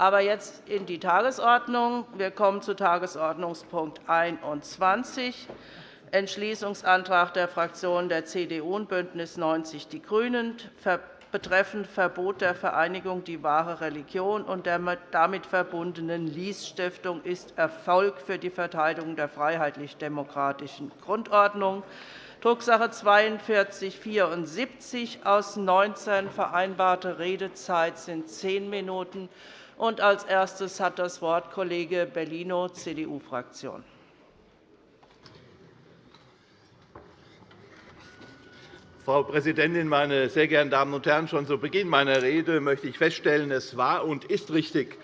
Aber jetzt in die Tagesordnung. Wir kommen zu Tagesordnungspunkt 21, Entschließungsantrag der Fraktionen der CDU und BÜNDNIS 90 die GRÜNEN betreffend Verbot der Vereinigung Die wahre Religion und der damit verbundenen Lies-Stiftung ist Erfolg für die Verteidigung der freiheitlich-demokratischen Grundordnung, Drucksache 42 /74 aus 19. Vereinbarte Redezeit sind zehn Minuten. Als erstes hat das Wort Kollege Bellino, CDU-Fraktion. Frau Präsidentin, meine sehr geehrten Damen und Herren! Schon zu Beginn meiner Rede möchte ich feststellen, es war und ist richtig,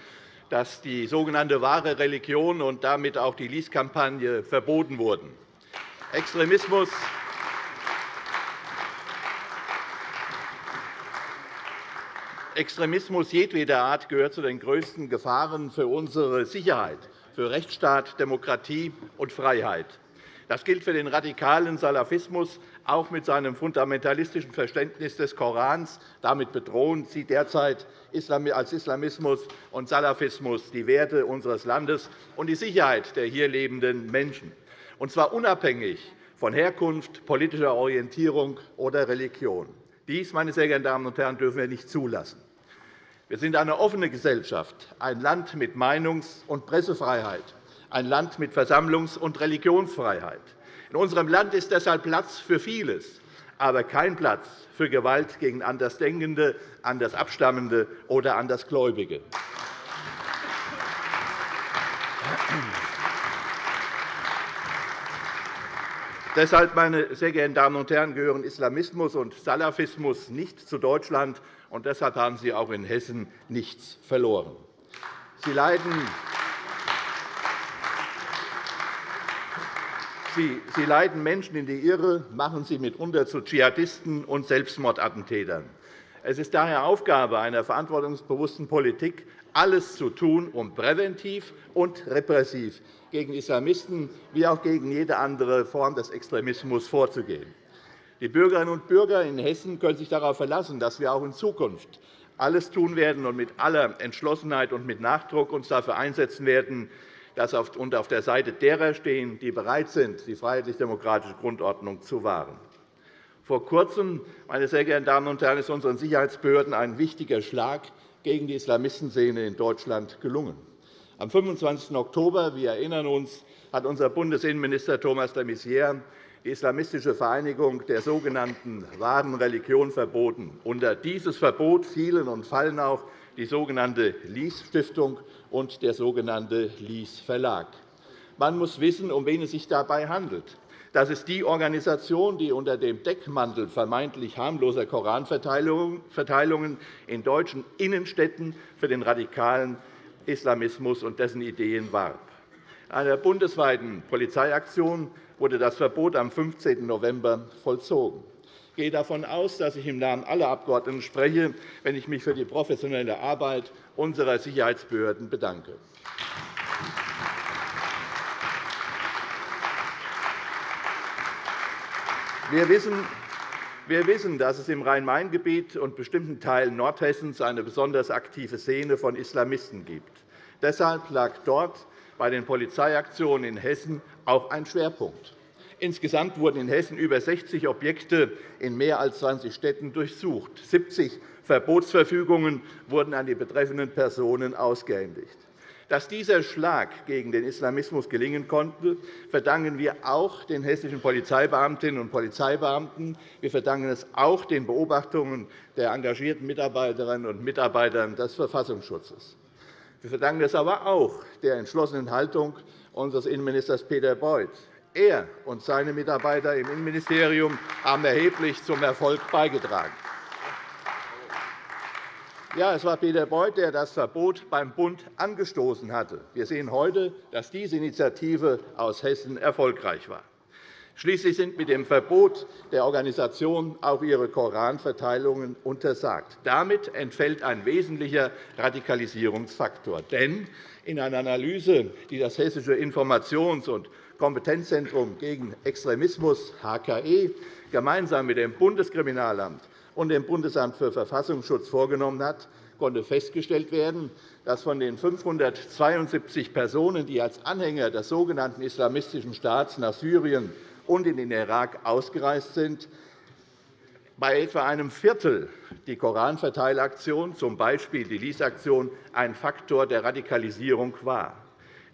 dass die sogenannte wahre Religion und damit auch die Lies-Kampagne verboten wurden. Extremismus Extremismus jedweder Art gehört zu den größten Gefahren für unsere Sicherheit, für Rechtsstaat, Demokratie und Freiheit. Das gilt für den radikalen Salafismus, auch mit seinem fundamentalistischen Verständnis des Korans. Damit bedrohen sie derzeit als Islamismus und Salafismus die Werte unseres Landes und die Sicherheit der hier lebenden Menschen, und zwar unabhängig von Herkunft, politischer Orientierung oder Religion. Dies, meine sehr geehrten Damen und Herren, dürfen wir nicht zulassen. Wir sind eine offene Gesellschaft, ein Land mit Meinungs- und Pressefreiheit ein Land mit Versammlungs- und Religionsfreiheit. In unserem Land ist deshalb Platz für vieles, aber kein Platz für Gewalt gegen Andersdenkende, Andersabstammende oder Andersgläubige. Deshalb, meine sehr geehrten Damen und Herren, gehören Islamismus und Salafismus nicht zu Deutschland, und deshalb haben sie auch in Hessen nichts verloren. Sie leiden Sie, leiten Menschen in die Irre, machen sie mitunter zu Dschihadisten und Selbstmordattentätern. Es ist daher Aufgabe einer verantwortungsbewussten Politik, alles zu tun, um präventiv und repressiv gegen Islamisten wie auch gegen jede andere Form des Extremismus vorzugehen. Die Bürgerinnen und Bürger in Hessen können sich darauf verlassen, dass wir auch in Zukunft alles tun werden und mit aller Entschlossenheit und mit Nachdruck uns dafür einsetzen werden, und auf der Seite derer stehen, die bereit sind, die freiheitlich-demokratische Grundordnung zu wahren. Vor Kurzem, meine sehr geehrten Damen und Herren, ist unseren Sicherheitsbehörden ein wichtiger Schlag gegen die Islamistenszene in Deutschland gelungen. Am 25. Oktober, wir erinnern uns, hat unser Bundesinnenminister Thomas de Maizière die islamistische Vereinigung der sogenannten wahren Religion verboten. Unter dieses Verbot fielen und fallen auch die sogenannte Lies-Stiftung und der sogenannte Lies-Verlag. Man muss wissen, um wen es sich dabei handelt. Das ist die Organisation, die unter dem Deckmantel vermeintlich harmloser Koranverteilungen in deutschen Innenstädten für den radikalen Islamismus und dessen Ideen warb. In einer bundesweiten Polizeiaktion wurde das Verbot am 15. November vollzogen. Ich gehe davon aus, dass ich im Namen aller Abgeordneten spreche, wenn ich mich für die professionelle Arbeit unserer Sicherheitsbehörden bedanke. Wir wissen, dass es im Rhein-Main-Gebiet und bestimmten Teilen Nordhessens eine besonders aktive Szene von Islamisten gibt. Deshalb lag dort bei den Polizeiaktionen in Hessen auch ein Schwerpunkt. Insgesamt wurden in Hessen über 60 Objekte in mehr als 20 Städten durchsucht. 70 Verbotsverfügungen wurden an die betreffenden Personen ausgehändigt. Dass dieser Schlag gegen den Islamismus gelingen konnte, verdanken wir auch den hessischen Polizeibeamtinnen und Polizeibeamten. Wir verdanken es auch den Beobachtungen der engagierten Mitarbeiterinnen und Mitarbeiter des Verfassungsschutzes. Wir verdanken es aber auch der entschlossenen Haltung unseres Innenministers Peter Beuth. Er und seine Mitarbeiter im Innenministerium haben erheblich zum Erfolg beigetragen. Ja, es war Peter Beuth, der das Verbot beim Bund angestoßen hatte. Wir sehen heute, dass diese Initiative aus Hessen erfolgreich war. Schließlich sind mit dem Verbot der Organisation auch ihre Koranverteilungen untersagt. Damit entfällt ein wesentlicher Radikalisierungsfaktor. Denn in einer Analyse, die das Hessische Informations- und Kompetenzzentrum gegen Extremismus HKE gemeinsam mit dem Bundeskriminalamt und dem Bundesamt für Verfassungsschutz vorgenommen hat, konnte festgestellt werden, dass von den 572 Personen, die als Anhänger des sogenannten Islamistischen Staats nach Syrien und in den Irak ausgereist sind, bei etwa einem Viertel die Koranverteilaktion, z. B. die Lies-Aktion, ein Faktor der Radikalisierung war.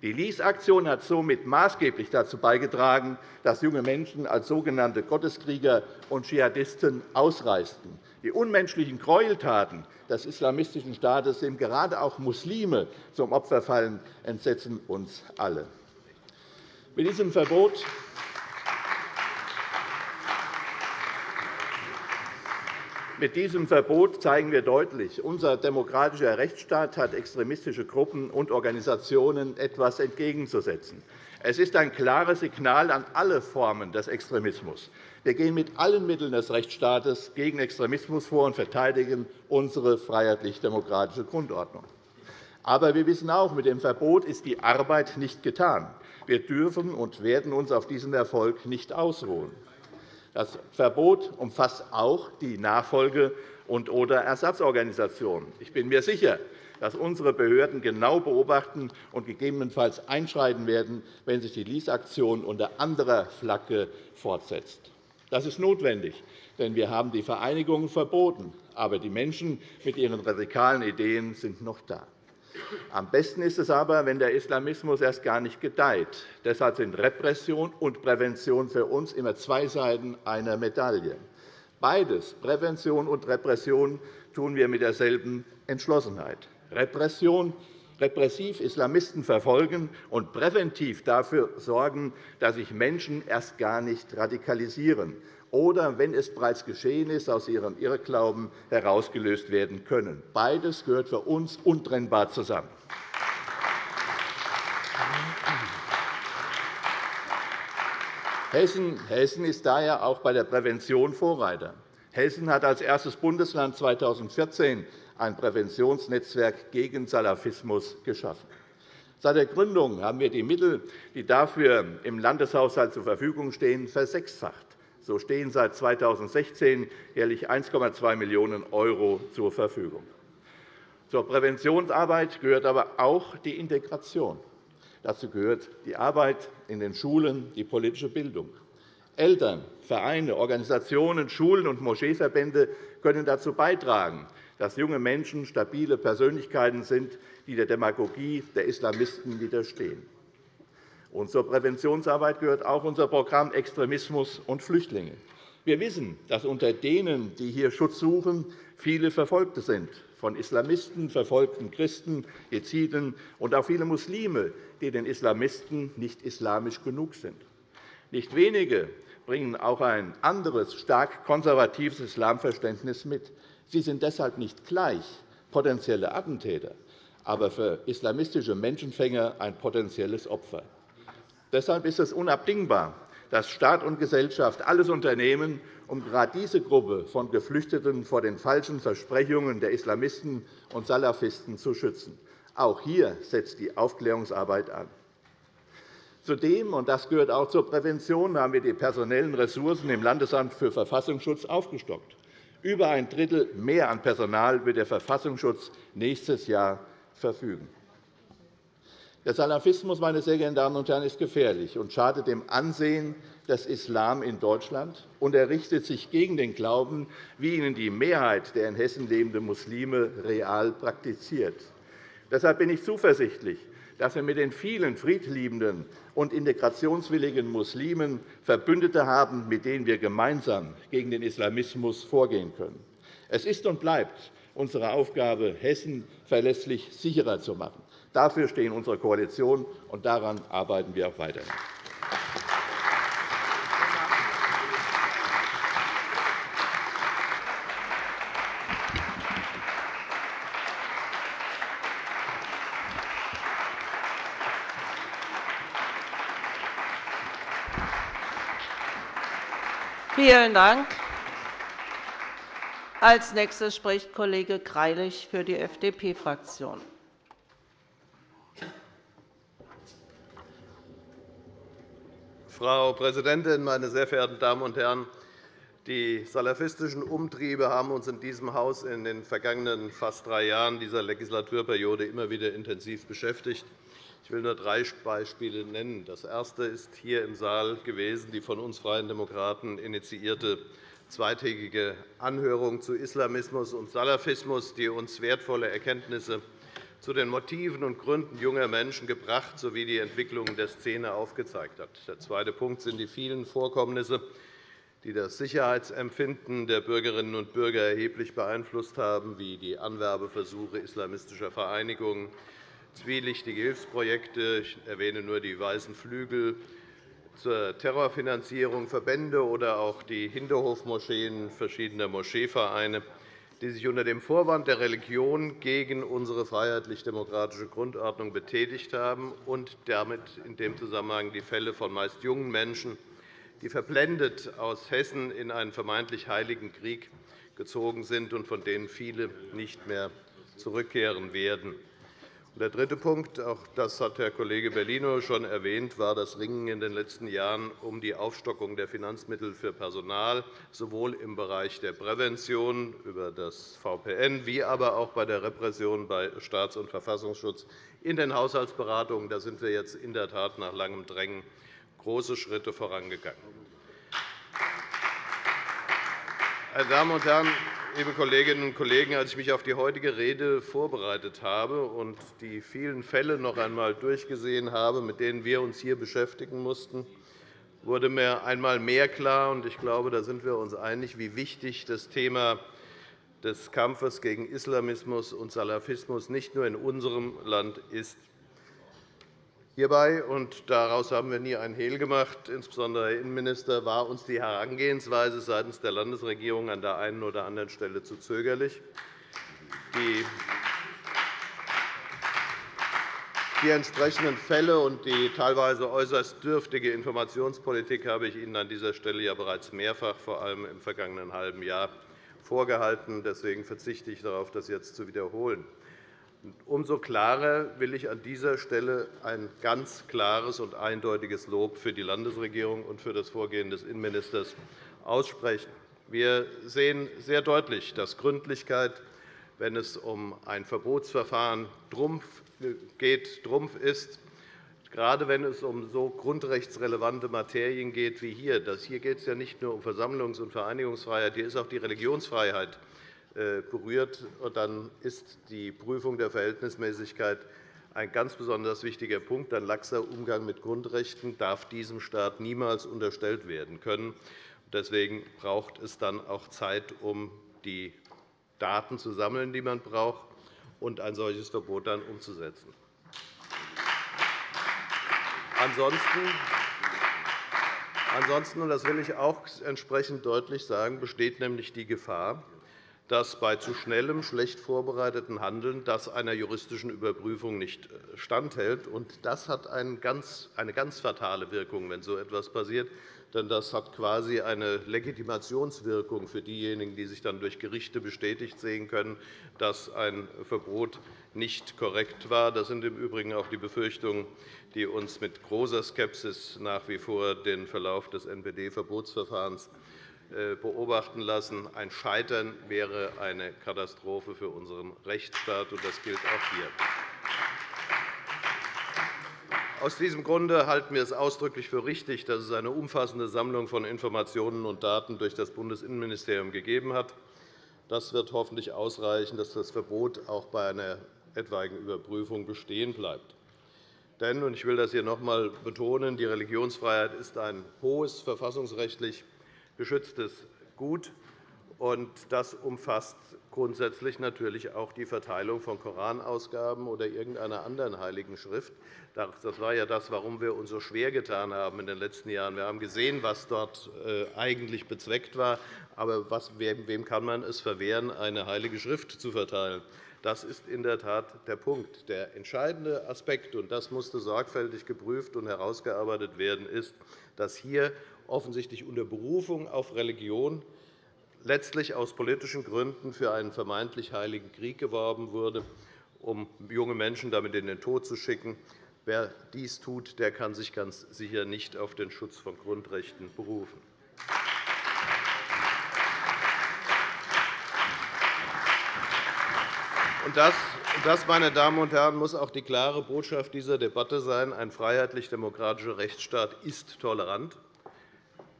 Die Lies-Aktion hat somit maßgeblich dazu beigetragen, dass junge Menschen als sogenannte Gotteskrieger und Dschihadisten ausreisten. Die unmenschlichen Gräueltaten des Islamistischen Staates, dem gerade auch Muslime zum Opfer fallen, entsetzen uns alle. Mit diesem Verbot Mit diesem Verbot zeigen wir deutlich, unser demokratischer Rechtsstaat hat extremistische Gruppen und Organisationen etwas entgegenzusetzen. Es ist ein klares Signal an alle Formen des Extremismus. Wir gehen mit allen Mitteln des Rechtsstaates gegen Extremismus vor und verteidigen unsere freiheitlich-demokratische Grundordnung. Aber wir wissen auch, mit dem Verbot ist die Arbeit nicht getan. Wir dürfen und werden uns auf diesen Erfolg nicht ausruhen. Das Verbot umfasst auch die Nachfolge- und oder Ersatzorganisationen. Ich bin mir sicher, dass unsere Behörden genau beobachten und gegebenenfalls einschreiten werden, wenn sich die Lease-Aktion unter anderer Flagge fortsetzt. Das ist notwendig, denn wir haben die Vereinigungen verboten. Aber die Menschen mit ihren radikalen Ideen sind noch da. Am besten ist es aber, wenn der Islamismus erst gar nicht gedeiht. Deshalb sind Repression und Prävention für uns immer zwei Seiten einer Medaille. Beides, Prävention und Repression, tun wir mit derselben Entschlossenheit. Repression repressiv Islamisten verfolgen und präventiv dafür sorgen, dass sich Menschen erst gar nicht radikalisieren oder, wenn es bereits geschehen ist, aus ihrem Irrglauben herausgelöst werden können. Beides gehört für uns untrennbar zusammen. Hessen ist daher auch bei der Prävention Vorreiter. Hessen hat als erstes Bundesland 2014 ein Präventionsnetzwerk gegen Salafismus geschaffen. Seit der Gründung haben wir die Mittel, die dafür im Landeshaushalt zur Verfügung stehen, versechsfacht. So stehen seit 2016 jährlich 1,2 Millionen € zur Verfügung. Zur Präventionsarbeit gehört aber auch die Integration. Dazu gehört die Arbeit in den Schulen, die politische Bildung. Eltern, Vereine, Organisationen, Schulen und Moscheeverbände können dazu beitragen, dass junge Menschen stabile Persönlichkeiten sind, die der Demagogie der Islamisten widerstehen. Und zur Präventionsarbeit gehört auch unser Programm Extremismus und Flüchtlinge. Wir wissen, dass unter denen, die hier Schutz suchen, viele Verfolgte sind, von Islamisten verfolgten Christen, Jeziden und auch viele Muslime, die den Islamisten nicht islamisch genug sind. Nicht wenige bringen auch ein anderes, stark konservatives Islamverständnis mit. Sie sind deshalb nicht gleich potenzielle Attentäter, aber für islamistische Menschenfänger ein potenzielles Opfer. Deshalb ist es unabdingbar, dass Staat und Gesellschaft alles unternehmen, um gerade diese Gruppe von Geflüchteten vor den falschen Versprechungen der Islamisten und Salafisten zu schützen. Auch hier setzt die Aufklärungsarbeit an. Zudem, und das gehört auch zur Prävention, haben wir die personellen Ressourcen im Landesamt für Verfassungsschutz aufgestockt. Über ein Drittel mehr an Personal wird der Verfassungsschutz nächstes Jahr verfügen. Der Salafismus meine sehr geehrten Damen und Herren, ist gefährlich und schadet dem Ansehen des Islam in Deutschland, und er richtet sich gegen den Glauben, wie ihn die Mehrheit der in Hessen lebenden Muslime real praktiziert. Deshalb bin ich zuversichtlich, dass wir mit den vielen friedliebenden und integrationswilligen Muslimen Verbündete haben, mit denen wir gemeinsam gegen den Islamismus vorgehen können. Es ist und bleibt unsere Aufgabe, Hessen verlässlich sicherer zu machen. Dafür stehen unsere Koalition, und daran arbeiten wir auch weiter. Vielen Dank. Als nächster spricht Kollege Greilich für die FDP-Fraktion. Frau Präsidentin, meine sehr verehrten Damen und Herren! Die salafistischen Umtriebe haben uns in diesem Haus in den vergangenen fast drei Jahren dieser Legislaturperiode immer wieder intensiv beschäftigt. Ich will nur drei Beispiele nennen. Das erste ist hier im Saal gewesen die von uns Freien Demokraten initiierte zweitägige Anhörung zu Islamismus und Salafismus, die uns wertvolle Erkenntnisse zu den Motiven und Gründen junger Menschen gebracht sowie die Entwicklungen der Szene aufgezeigt hat. Der zweite Punkt sind die vielen Vorkommnisse, die das Sicherheitsempfinden der Bürgerinnen und Bürger erheblich beeinflusst haben, wie die Anwerbeversuche islamistischer Vereinigungen, zwielichtige Hilfsprojekte. Ich erwähne nur die Weißen Flügel zur Terrorfinanzierung, Verbände oder auch die Hinterhofmoscheen verschiedener Moscheevereine, die sich unter dem Vorwand der Religion gegen unsere freiheitlich-demokratische Grundordnung betätigt haben und damit in dem Zusammenhang die Fälle von meist jungen Menschen, die verblendet aus Hessen in einen vermeintlich heiligen Krieg gezogen sind und von denen viele nicht mehr zurückkehren werden. Der dritte Punkt, auch das hat Herr Kollege Bellino schon erwähnt, war das Ringen in den letzten Jahren um die Aufstockung der Finanzmittel für Personal, sowohl im Bereich der Prävention über das VPN wie aber auch bei der Repression bei Staats- und Verfassungsschutz in den Haushaltsberatungen. Da sind wir jetzt in der Tat nach langem Drängen große Schritte vorangegangen. Meine Damen und Herren, liebe Kolleginnen und Kollegen! Als ich mich auf die heutige Rede vorbereitet habe und die vielen Fälle noch einmal durchgesehen habe, mit denen wir uns hier beschäftigen mussten, wurde mir einmal mehr klar, und ich glaube, da sind wir uns einig, wie wichtig das Thema des Kampfes gegen Islamismus und Salafismus nicht nur in unserem Land ist. Hierbei, und daraus haben wir nie ein Hehl gemacht, insbesondere Herr Innenminister, war uns die Herangehensweise seitens der Landesregierung an der einen oder anderen Stelle zu zögerlich. Die entsprechenden Fälle und die teilweise äußerst dürftige Informationspolitik habe ich Ihnen an dieser Stelle ja bereits mehrfach, vor allem im vergangenen halben Jahr, vorgehalten. Deswegen verzichte ich darauf, das jetzt zu wiederholen. Umso klarer will ich an dieser Stelle ein ganz klares und eindeutiges Lob für die Landesregierung und für das Vorgehen des Innenministers aussprechen. Wir sehen sehr deutlich, dass Gründlichkeit, wenn es um ein Verbotsverfahren geht, Trumpf ist, gerade wenn es um so grundrechtsrelevante Materien geht wie hier. Hier geht es ja nicht nur um Versammlungs- und Vereinigungsfreiheit, hier ist auch die Religionsfreiheit berührt, dann ist die Prüfung der Verhältnismäßigkeit ein ganz besonders wichtiger Punkt. Ein laxer Umgang mit Grundrechten darf diesem Staat niemals unterstellt werden können. Deswegen braucht es dann auch Zeit, um die Daten zu sammeln, die man braucht, und ein solches Verbot dann umzusetzen. Ansonsten Ansonsten, und das will ich auch entsprechend deutlich sagen, besteht nämlich die Gefahr, dass bei zu schnellem, schlecht vorbereiteten Handeln das einer juristischen Überprüfung nicht äh, standhält. Das hat eine ganz fatale Wirkung, wenn so etwas passiert. Denn das hat quasi eine Legitimationswirkung für diejenigen, die sich dann durch Gerichte bestätigt sehen können, dass ein Verbot nicht korrekt war. Das sind im Übrigen auch die Befürchtungen, die uns mit großer Skepsis nach wie vor den Verlauf des NPD-Verbotsverfahrens beobachten lassen. Ein Scheitern wäre eine Katastrophe für unseren Rechtsstaat, und das gilt auch hier. Aus diesem Grunde halten wir es ausdrücklich für richtig, dass es eine umfassende Sammlung von Informationen und Daten durch das Bundesinnenministerium gegeben hat. Das wird hoffentlich ausreichen, dass das Verbot auch bei einer etwaigen Überprüfung bestehen bleibt. Denn, und ich will das hier noch einmal betonen, die Religionsfreiheit ist ein hohes verfassungsrechtlich geschütztes Gut. Und das umfasst grundsätzlich natürlich auch die Verteilung von Koranausgaben oder irgendeiner anderen heiligen Schrift. Das war ja das, warum wir uns so schwer getan haben in den letzten Jahren. Wir haben gesehen, was dort äh, eigentlich bezweckt war. Aber wem kann man es verwehren, eine heilige Schrift zu verteilen? Das ist in der Tat der Punkt. Der entscheidende Aspekt, und das musste sorgfältig geprüft und herausgearbeitet werden, ist, dass hier offensichtlich unter Berufung auf Religion, letztlich aus politischen Gründen für einen vermeintlich heiligen Krieg geworben wurde, um junge Menschen damit in den Tod zu schicken. Wer dies tut, der kann sich ganz sicher nicht auf den Schutz von Grundrechten berufen. Das, meine Damen und Herren, muss auch die klare Botschaft dieser Debatte sein. Ein freiheitlich-demokratischer Rechtsstaat ist tolerant.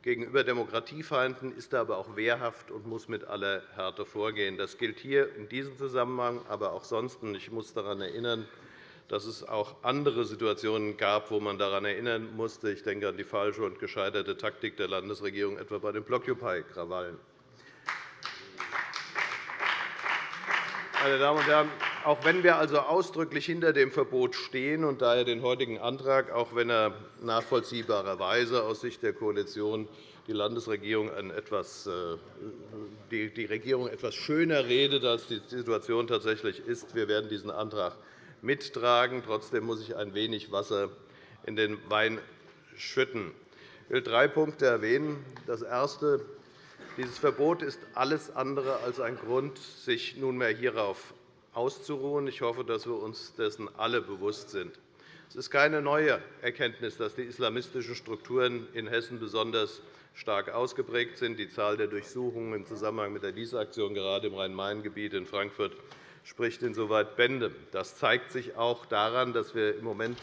Gegenüber Demokratiefeinden ist er aber auch wehrhaft und muss mit aller Härte vorgehen. Das gilt hier in diesem Zusammenhang, aber auch sonst. Ich muss daran erinnern, dass es auch andere Situationen gab, wo man daran erinnern musste. Ich denke an die falsche und gescheiterte Taktik der Landesregierung, etwa bei den Blockupy-Krawallen. Meine Damen und Herren, auch wenn wir also ausdrücklich hinter dem Verbot stehen und daher den heutigen Antrag, auch wenn er nachvollziehbarerweise aus Sicht der Koalition die Landesregierung etwas, äh, die Regierung etwas schöner redet, als die Situation tatsächlich ist, wir werden diesen Antrag mittragen. Trotzdem muss ich ein wenig Wasser in den Wein schütten. Ich will drei Punkte erwähnen. Das erste. Dieses Verbot ist alles andere als ein Grund, sich nunmehr hierauf auszuruhen. Ich hoffe, dass wir uns dessen alle bewusst sind. Es ist keine neue Erkenntnis, dass die islamistischen Strukturen in Hessen besonders stark ausgeprägt sind. Die Zahl der Durchsuchungen im Zusammenhang mit der Lies-Aktion gerade im Rhein-Main-Gebiet in Frankfurt spricht insoweit Bände. Das zeigt sich auch daran, dass wir im Moment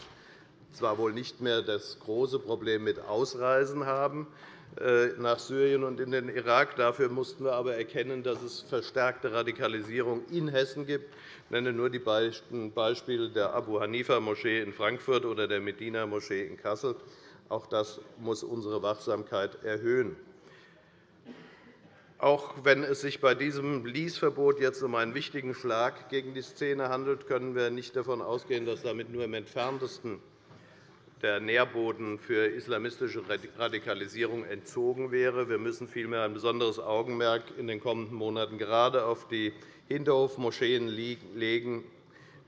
zwar wohl nicht mehr das große Problem mit Ausreisen haben, nach Syrien und in den Irak. Dafür mussten wir aber erkennen, dass es verstärkte Radikalisierung in Hessen gibt. Ich nenne nur die Beispiele der Abu-Hanifa-Moschee in Frankfurt oder der Medina-Moschee in Kassel. Auch das muss unsere Wachsamkeit erhöhen. Auch wenn es sich bei diesem Lease-Verbot jetzt um einen wichtigen Schlag gegen die Szene handelt, können wir nicht davon ausgehen, dass damit nur im Entferntesten der Nährboden für islamistische Radikalisierung entzogen wäre. Wir müssen vielmehr ein besonderes Augenmerk in den kommenden Monaten gerade auf die Hinterhofmoscheen legen,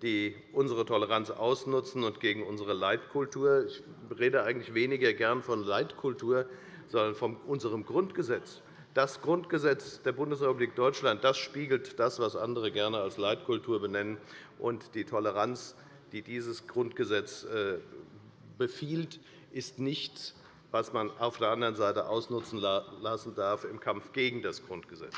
die unsere Toleranz ausnutzen und gegen unsere Leitkultur. Ich rede eigentlich weniger gern von Leitkultur, sondern von unserem Grundgesetz. Das Grundgesetz der Bundesrepublik Deutschland das spiegelt das, was andere gerne als Leitkultur benennen. Und die Toleranz, die dieses Grundgesetz äh, befiehlt, ist nichts, was man auf der anderen Seite ausnutzen lassen darf im Kampf gegen das Grundgesetz.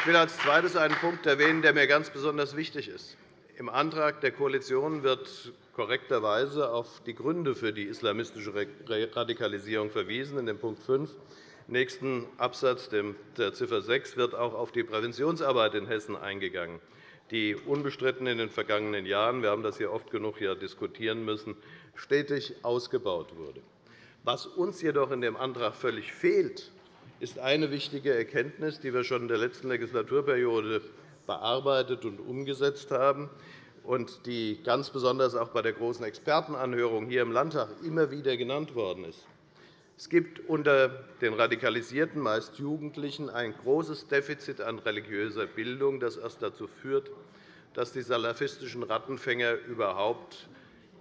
Ich will als Zweites einen Punkt erwähnen, der mir ganz besonders wichtig ist. Im Antrag der Koalition wird korrekterweise auf die Gründe für die islamistische Radikalisierung verwiesen. In Punkt 5 im nächsten Absatz der Ziffer 6 wird auch auf die Präventionsarbeit in Hessen eingegangen die unbestritten in den vergangenen Jahren – wir haben das hier oft genug diskutieren müssen – stetig ausgebaut wurde. Was uns jedoch in dem Antrag völlig fehlt, ist eine wichtige Erkenntnis, die wir schon in der letzten Legislaturperiode bearbeitet und umgesetzt haben und die ganz besonders auch bei der Großen Expertenanhörung hier im Landtag immer wieder genannt worden ist. Es gibt unter den Radikalisierten, meist Jugendlichen, ein großes Defizit an religiöser Bildung, das erst dazu führt, dass die salafistischen Rattenfänger überhaupt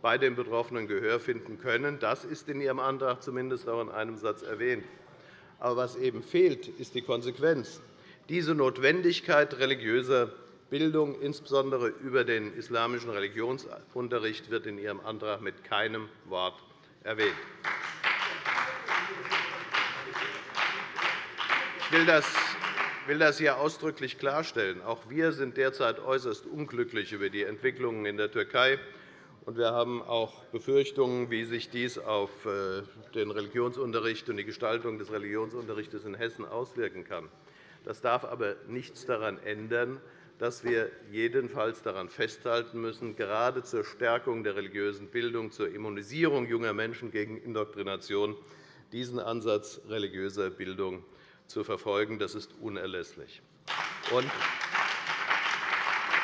bei den Betroffenen Gehör finden können. Das ist in Ihrem Antrag zumindest auch in einem Satz erwähnt. Aber was eben fehlt, ist die Konsequenz. Diese Notwendigkeit religiöser Bildung, insbesondere über den islamischen Religionsunterricht, wird in Ihrem Antrag mit keinem Wort erwähnt. Ich will das hier ausdrücklich klarstellen. Auch wir sind derzeit äußerst unglücklich über die Entwicklungen in der Türkei. Wir haben auch Befürchtungen, wie sich dies auf äh, den Religionsunterricht und die Gestaltung des Religionsunterrichts in Hessen auswirken kann. Das darf aber nichts daran ändern, dass wir jedenfalls daran festhalten müssen, gerade zur Stärkung der religiösen Bildung, zur Immunisierung junger Menschen gegen Indoktrination diesen Ansatz religiöser Bildung zu verfolgen. Das ist unerlässlich. Und,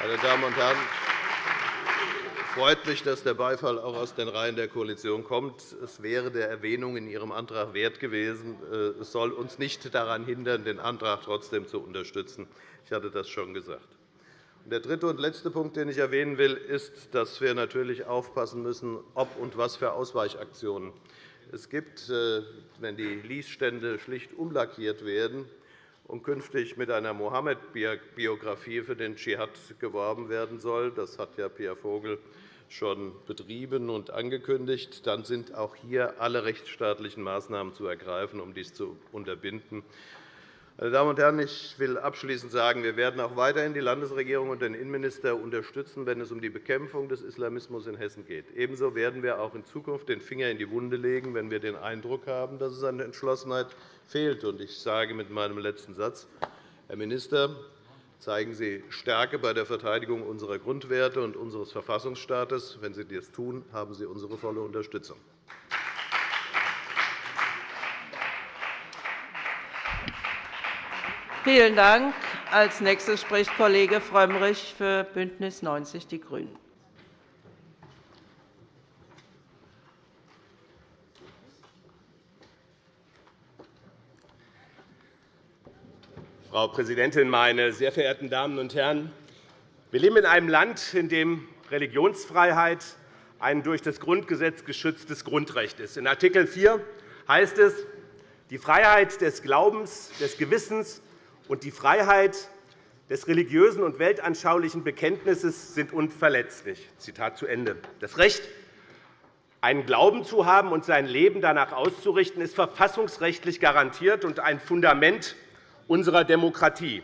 meine Damen und Herren, freut mich, dass der Beifall auch aus den Reihen der Koalition kommt. Es wäre der Erwähnung in Ihrem Antrag wert gewesen. Äh, es soll uns nicht daran hindern, den Antrag trotzdem zu unterstützen. Ich hatte das schon gesagt. Der dritte und letzte Punkt, den ich erwähnen will, ist, dass wir natürlich aufpassen müssen, ob und was für Ausweichaktionen es gibt, äh, wenn die Liesstände schlicht umlackiert werden und künftig mit einer Mohammed-Biografie für den Dschihad geworben werden soll, das hat ja Pierre Vogel schon betrieben und angekündigt, dann sind auch hier alle rechtsstaatlichen Maßnahmen zu ergreifen, um dies zu unterbinden. Meine Damen und Herren, ich will abschließend sagen, wir werden auch weiterhin die Landesregierung und den Innenminister unterstützen, wenn es um die Bekämpfung des Islamismus in Hessen geht. Ebenso werden wir auch in Zukunft den Finger in die Wunde legen, wenn wir den Eindruck haben, dass es an Entschlossenheit fehlt. Ich sage mit meinem letzten Satz, Herr Minister, zeigen Sie Stärke bei der Verteidigung unserer Grundwerte und unseres Verfassungsstaates. Wenn Sie dies tun, haben Sie unsere volle Unterstützung. Vielen Dank. Als nächstes spricht Kollege Frömmrich für BÜNDNIS 90 die GRÜNEN. Frau Präsidentin, meine sehr verehrten Damen und Herren! Wir leben in einem Land, in dem Religionsfreiheit ein durch das Grundgesetz geschütztes Grundrecht ist. In Art. 4 heißt es, die Freiheit des Glaubens, des Gewissens und die Freiheit des religiösen und weltanschaulichen Bekenntnisses sind unverletzlich. Das Recht, einen Glauben zu haben und sein Leben danach auszurichten, ist verfassungsrechtlich garantiert und ein Fundament unserer Demokratie.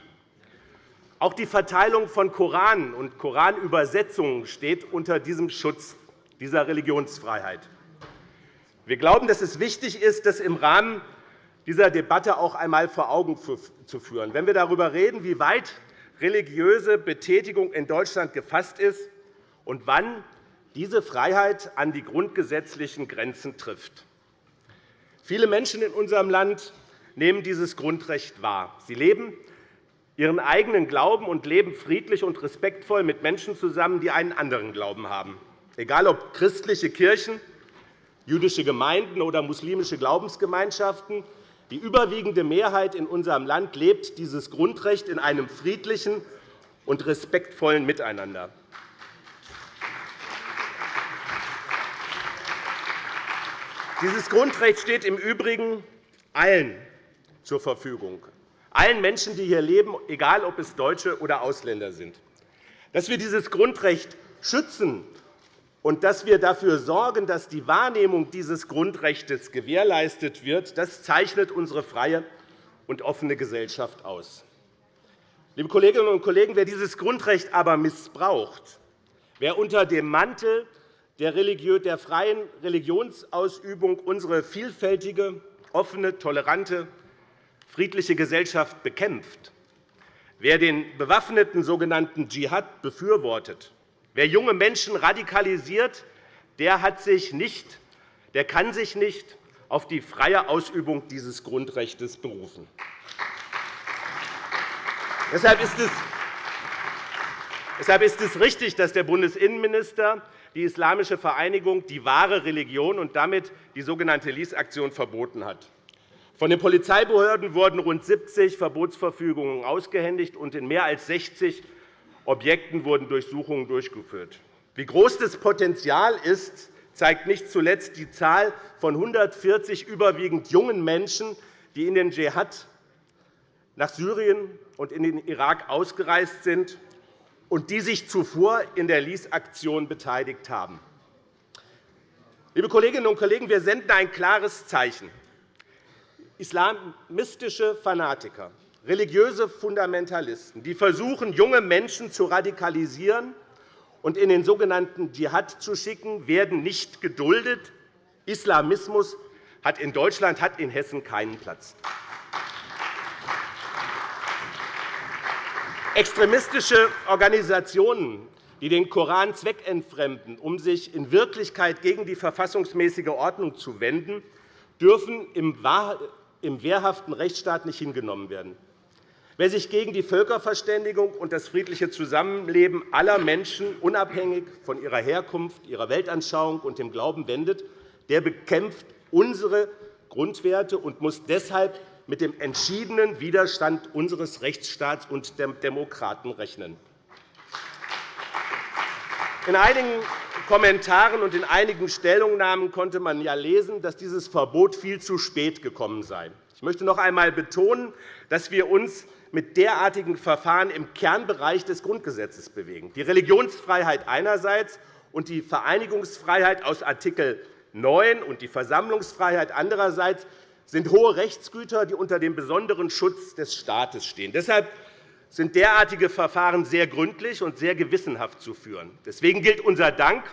Auch die Verteilung von Koranen und Koranübersetzungen steht unter diesem Schutz dieser Religionsfreiheit. Wir glauben, dass es wichtig ist, das im Rahmen dieser Debatte auch einmal vor Augen zu führen. Wenn wir darüber reden, wie weit religiöse Betätigung in Deutschland gefasst ist und wann diese Freiheit an die grundgesetzlichen Grenzen trifft. Viele Menschen in unserem Land nehmen dieses Grundrecht wahr. Sie leben ihren eigenen Glauben und leben friedlich und respektvoll mit Menschen zusammen, die einen anderen Glauben haben. Egal ob christliche Kirchen, jüdische Gemeinden oder muslimische Glaubensgemeinschaften, die überwiegende Mehrheit in unserem Land lebt dieses Grundrecht in einem friedlichen und respektvollen Miteinander. Dieses Grundrecht steht im Übrigen allen zur Verfügung, allen Menschen, die hier leben, egal ob es Deutsche oder Ausländer sind. Dass wir dieses Grundrecht schützen und dass wir dafür sorgen, dass die Wahrnehmung dieses Grundrechts gewährleistet wird, das zeichnet unsere freie und offene Gesellschaft aus. Liebe Kolleginnen und Kollegen, wer dieses Grundrecht aber missbraucht, wer unter dem Mantel der freien Religionsausübung unsere vielfältige, offene, tolerante, friedliche Gesellschaft bekämpft, wer den bewaffneten sogenannten Dschihad befürwortet, Wer junge Menschen radikalisiert, der, hat sich nicht, der kann sich nicht auf die freie Ausübung dieses Grundrechts berufen. Deshalb ist es Deshalb ist es richtig, dass der Bundesinnenminister die Islamische Vereinigung die wahre Religion und damit die sogenannte Lies-Aktion verboten hat. Von den Polizeibehörden wurden rund 70 Verbotsverfügungen ausgehändigt, und in mehr als 60 Objekten wurden Durchsuchungen durchgeführt. Wie groß das Potenzial ist, zeigt nicht zuletzt die Zahl von 140 überwiegend jungen Menschen, die in den Dschihad nach Syrien und in den Irak ausgereist sind und die sich zuvor in der Lies-Aktion beteiligt haben. Liebe Kolleginnen und Kollegen, wir senden ein klares Zeichen. Islamistische Fanatiker religiöse Fundamentalisten, die versuchen, junge Menschen zu radikalisieren und in den sogenannten Dschihad zu schicken, werden nicht geduldet. Islamismus hat in Deutschland, hat in Hessen keinen Platz. Extremistische Organisationen, die den Koran zweckentfremden, um sich in Wirklichkeit gegen die verfassungsmäßige Ordnung zu wenden, dürfen im wehrhaften Rechtsstaat nicht hingenommen werden. Wer sich gegen die Völkerverständigung und das friedliche Zusammenleben aller Menschen unabhängig von ihrer Herkunft, ihrer Weltanschauung und dem Glauben wendet, der bekämpft unsere Grundwerte und muss deshalb mit dem entschiedenen Widerstand unseres Rechtsstaats und der Demokraten rechnen. In einigen Kommentaren und in einigen Stellungnahmen konnte man ja lesen, dass dieses Verbot viel zu spät gekommen sei. Ich möchte noch einmal betonen, dass wir uns mit derartigen Verfahren im Kernbereich des Grundgesetzes bewegen. Die Religionsfreiheit einerseits und die Vereinigungsfreiheit aus Art. 9 und die Versammlungsfreiheit andererseits sind hohe Rechtsgüter, die unter dem besonderen Schutz des Staates stehen. Deshalb sind derartige Verfahren sehr gründlich und sehr gewissenhaft zu führen. Deswegen gilt unser Dank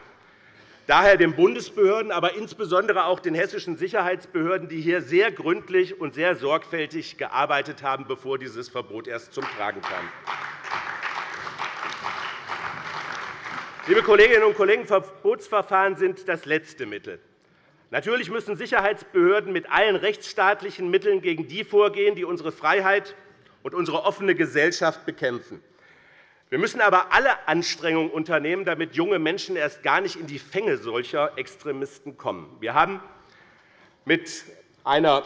daher den Bundesbehörden, aber insbesondere auch den hessischen Sicherheitsbehörden, die hier sehr gründlich und sehr sorgfältig gearbeitet haben, bevor dieses Verbot erst zum Tragen kam. Liebe Kolleginnen und Kollegen, Verbotsverfahren sind das letzte Mittel. Natürlich müssen Sicherheitsbehörden mit allen rechtsstaatlichen Mitteln gegen die vorgehen, die unsere Freiheit und unsere offene Gesellschaft bekämpfen. Wir müssen aber alle Anstrengungen unternehmen, damit junge Menschen erst gar nicht in die Fänge solcher Extremisten kommen. Wir haben mit einer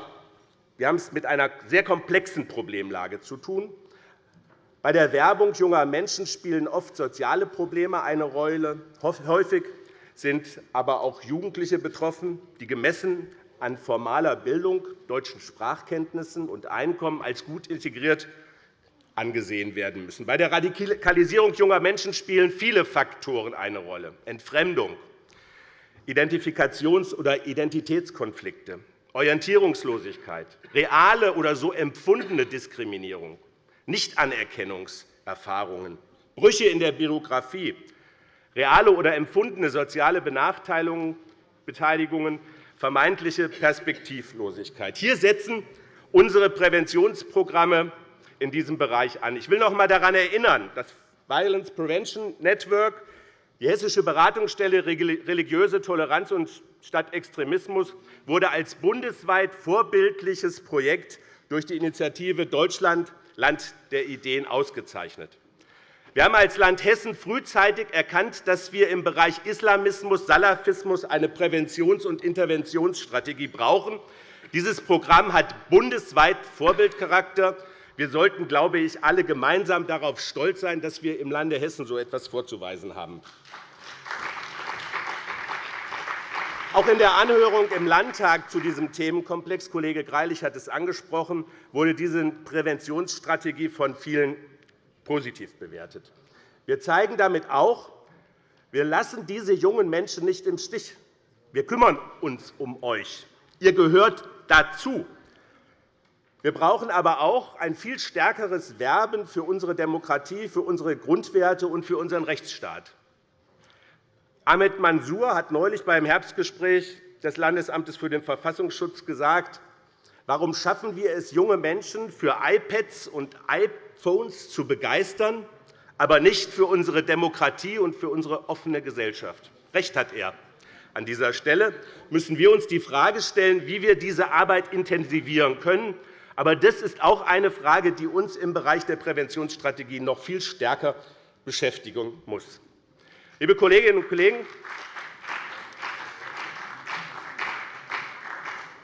wir haben es mit einer sehr komplexen Problemlage zu tun. Bei der Werbung junger Menschen spielen oft soziale Probleme eine Rolle. Häufig sind aber auch Jugendliche betroffen, die gemessen an formaler Bildung, deutschen Sprachkenntnissen und Einkommen als gut integriert angesehen werden müssen. Bei der Radikalisierung junger Menschen spielen viele Faktoren eine Rolle. Entfremdung, Identifikations- oder Identitätskonflikte, Orientierungslosigkeit, reale oder so empfundene Diskriminierung, Nichtanerkennungserfahrungen, Brüche in der Biografie, reale oder empfundene soziale Benachteiligungen, vermeintliche Perspektivlosigkeit. Hier setzen unsere Präventionsprogramme in diesem Bereich an. Ich will noch einmal daran erinnern, das Violence Prevention Network, die Hessische Beratungsstelle Religiöse Toleranz und statt Extremismus, wurde als bundesweit vorbildliches Projekt durch die Initiative Deutschland Land der Ideen ausgezeichnet. Wir haben als Land Hessen frühzeitig erkannt, dass wir im Bereich Islamismus, Salafismus eine Präventions- und Interventionsstrategie brauchen. Dieses Programm hat bundesweit Vorbildcharakter. Wir sollten, glaube ich, alle gemeinsam darauf stolz sein, dass wir im Lande Hessen so etwas vorzuweisen haben. Auch in der Anhörung im Landtag zu diesem Themenkomplex, Kollege Greilich hat es angesprochen, wurde diese Präventionsstrategie von vielen positiv bewertet. Wir zeigen damit auch, wir lassen diese jungen Menschen nicht im Stich. Wir kümmern uns um euch. Ihr gehört dazu. Wir brauchen aber auch ein viel stärkeres Werben für unsere Demokratie, für unsere Grundwerte und für unseren Rechtsstaat. Ahmed Mansour hat neulich beim Herbstgespräch des Landesamtes für den Verfassungsschutz gesagt, warum schaffen wir es, junge Menschen für iPads und iPhones zu begeistern, aber nicht für unsere Demokratie und für unsere offene Gesellschaft. Recht hat er. An dieser Stelle müssen wir uns die Frage stellen, wie wir diese Arbeit intensivieren können. Aber das ist auch eine Frage, die uns im Bereich der Präventionsstrategie noch viel stärker beschäftigen muss. Liebe Kolleginnen und Kollegen,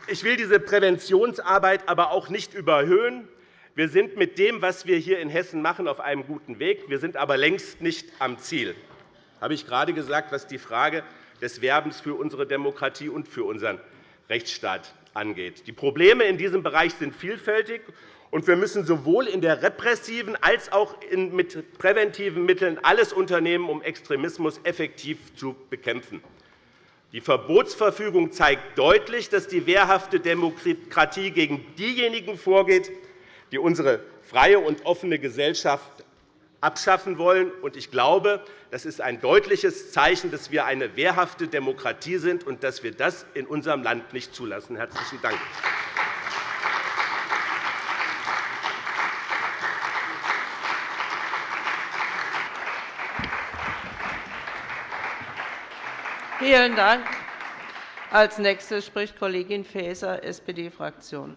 ich will diese Präventionsarbeit aber auch nicht überhöhen. Wir sind mit dem, was wir hier in Hessen machen, auf einem guten Weg. Wir sind aber längst nicht am Ziel. Das habe ich gerade gesagt, was die Frage des Werbens für unsere Demokratie und für unseren Rechtsstaat angeht. Die Probleme in diesem Bereich sind vielfältig, und wir müssen sowohl in der repressiven als auch mit präventiven Mitteln alles unternehmen, um Extremismus effektiv zu bekämpfen. Die Verbotsverfügung zeigt deutlich, dass die wehrhafte Demokratie gegen diejenigen vorgeht, die unsere freie und offene Gesellschaft abschaffen wollen. Ich glaube, das ist ein deutliches Zeichen, dass wir eine wehrhafte Demokratie sind und dass wir das in unserem Land nicht zulassen. – Herzlichen Dank. Vielen Dank. Als Nächste spricht Kollegin Faeser, SPD-Fraktion.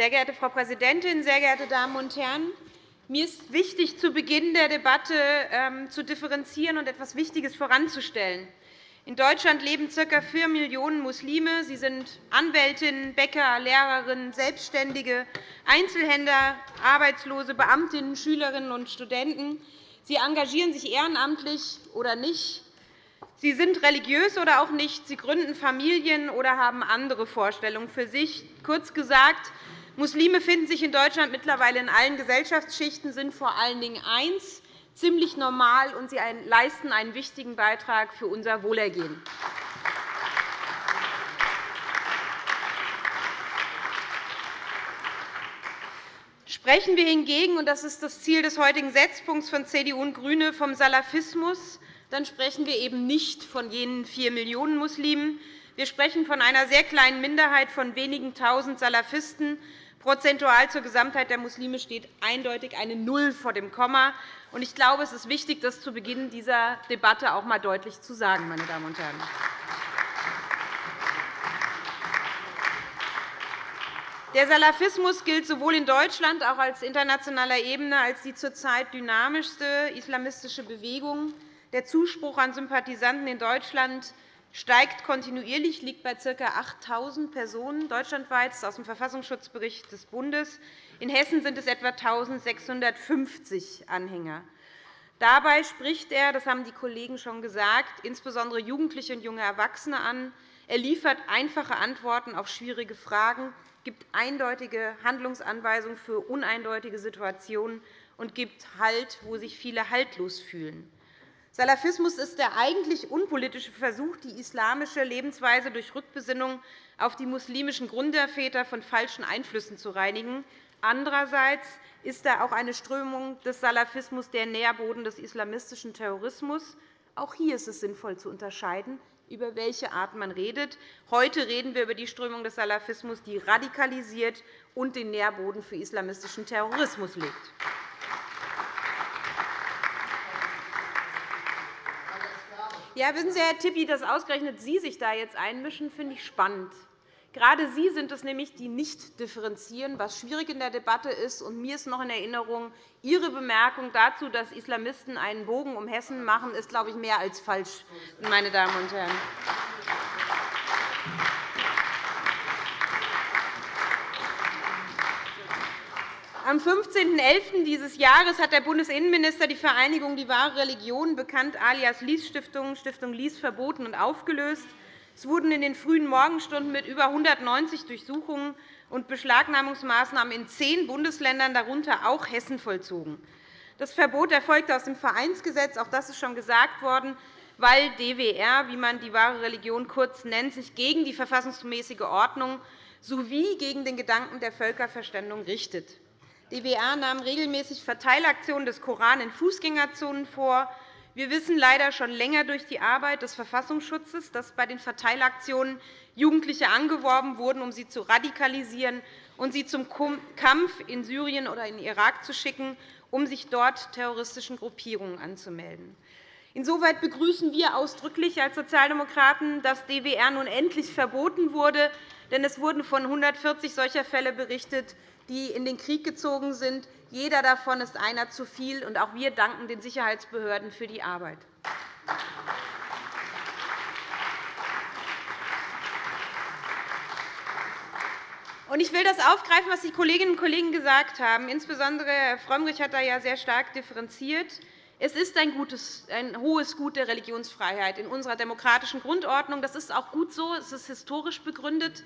Sehr geehrte Frau Präsidentin, sehr geehrte Damen und Herren! Mir ist wichtig, zu Beginn der Debatte ähm, zu differenzieren und etwas Wichtiges voranzustellen. In Deutschland leben ca. 4 Millionen Muslime. Sie sind Anwältinnen, Bäcker, Lehrerinnen, Selbstständige, Einzelhändler, Arbeitslose, Beamtinnen, Schülerinnen und Studenten. Sie engagieren sich ehrenamtlich oder nicht. Sie sind religiös oder auch nicht. Sie gründen Familien oder haben andere Vorstellungen für sich. Kurz gesagt, Muslime finden sich in Deutschland mittlerweile in allen Gesellschaftsschichten, sind vor allen Dingen eins, ziemlich normal, und sie leisten einen wichtigen Beitrag für unser Wohlergehen. Sprechen wir hingegen, und das ist das Ziel des heutigen Setzpunkts von CDU und GRÜNE, vom Salafismus, dann sprechen wir eben nicht von jenen vier Millionen Muslimen. Wir sprechen von einer sehr kleinen Minderheit von wenigen Tausend Salafisten. Prozentual zur Gesamtheit der Muslime steht eindeutig eine Null vor dem Komma. Ich glaube, es ist wichtig, das zu Beginn dieser Debatte auch einmal deutlich zu sagen. Meine Damen und Herren. Der Salafismus gilt sowohl in Deutschland als auch auf internationaler Ebene als die zurzeit dynamischste islamistische Bewegung. Der Zuspruch an Sympathisanten in Deutschland steigt kontinuierlich, liegt bei ca. 8.000 Personen deutschlandweit. Das ist aus dem Verfassungsschutzbericht des Bundes. In Hessen sind es etwa 1.650 Anhänger. Dabei spricht er, das haben die Kollegen schon gesagt, insbesondere Jugendliche und junge Erwachsene an. Er liefert einfache Antworten auf schwierige Fragen gibt eindeutige Handlungsanweisungen für uneindeutige Situationen und gibt Halt, wo sich viele haltlos fühlen. Salafismus ist der eigentlich unpolitische Versuch, die islamische Lebensweise durch Rückbesinnung auf die muslimischen Gründerväter von falschen Einflüssen zu reinigen. Andererseits ist er auch eine Strömung des Salafismus der Nährboden des islamistischen Terrorismus. Auch hier ist es sinnvoll zu unterscheiden über welche Art man redet. Heute reden wir über die Strömung des Salafismus, die radikalisiert und den Nährboden für islamistischen Terrorismus legt. Ja, wissen Sie, Herr Tippi, dass ausgerechnet Sie sich da jetzt einmischen, finde ich spannend. Gerade Sie sind es nämlich, die nicht differenzieren, was schwierig in der Debatte ist. Und mir ist noch in Erinnerung, Ihre Bemerkung dazu, dass Islamisten einen Bogen um Hessen machen, ist, glaube ich, mehr als falsch, meine Damen und Herren. Am 15.11. dieses Jahres hat der Bundesinnenminister die Vereinigung Die wahre Religion, bekannt alias Lies Stiftung, Lies, verboten und aufgelöst. Es wurden in den frühen Morgenstunden mit über 190 Durchsuchungen und Beschlagnahmungsmaßnahmen in zehn Bundesländern, darunter auch Hessen, vollzogen. Das Verbot erfolgte aus dem Vereinsgesetz, auch das ist schon gesagt worden, weil DWR, wie man die wahre Religion kurz nennt, sich gegen die verfassungsmäßige Ordnung sowie gegen den Gedanken der Völkerverständigung richtet. DWR nahm regelmäßig Verteilaktionen des Koran in Fußgängerzonen vor, wir wissen leider schon länger durch die Arbeit des Verfassungsschutzes, dass bei den Verteilaktionen Jugendliche angeworben wurden, um sie zu radikalisieren und sie zum Kampf in Syrien oder in Irak zu schicken, um sich dort terroristischen Gruppierungen anzumelden. Insoweit begrüßen wir ausdrücklich als Sozialdemokraten, dass DWR nun endlich verboten wurde. Denn es wurden von 140 solcher Fälle berichtet, die in den Krieg gezogen sind. Jeder davon ist einer zu viel. Und auch wir danken den Sicherheitsbehörden für die Arbeit. Ich will das aufgreifen, was die Kolleginnen und Kollegen gesagt haben. Insbesondere Herr Frömmrich hat da ja sehr stark differenziert. Es ist ein, gutes, ein hohes Gut der Religionsfreiheit in unserer demokratischen Grundordnung. Das ist auch gut so. Es ist historisch begründet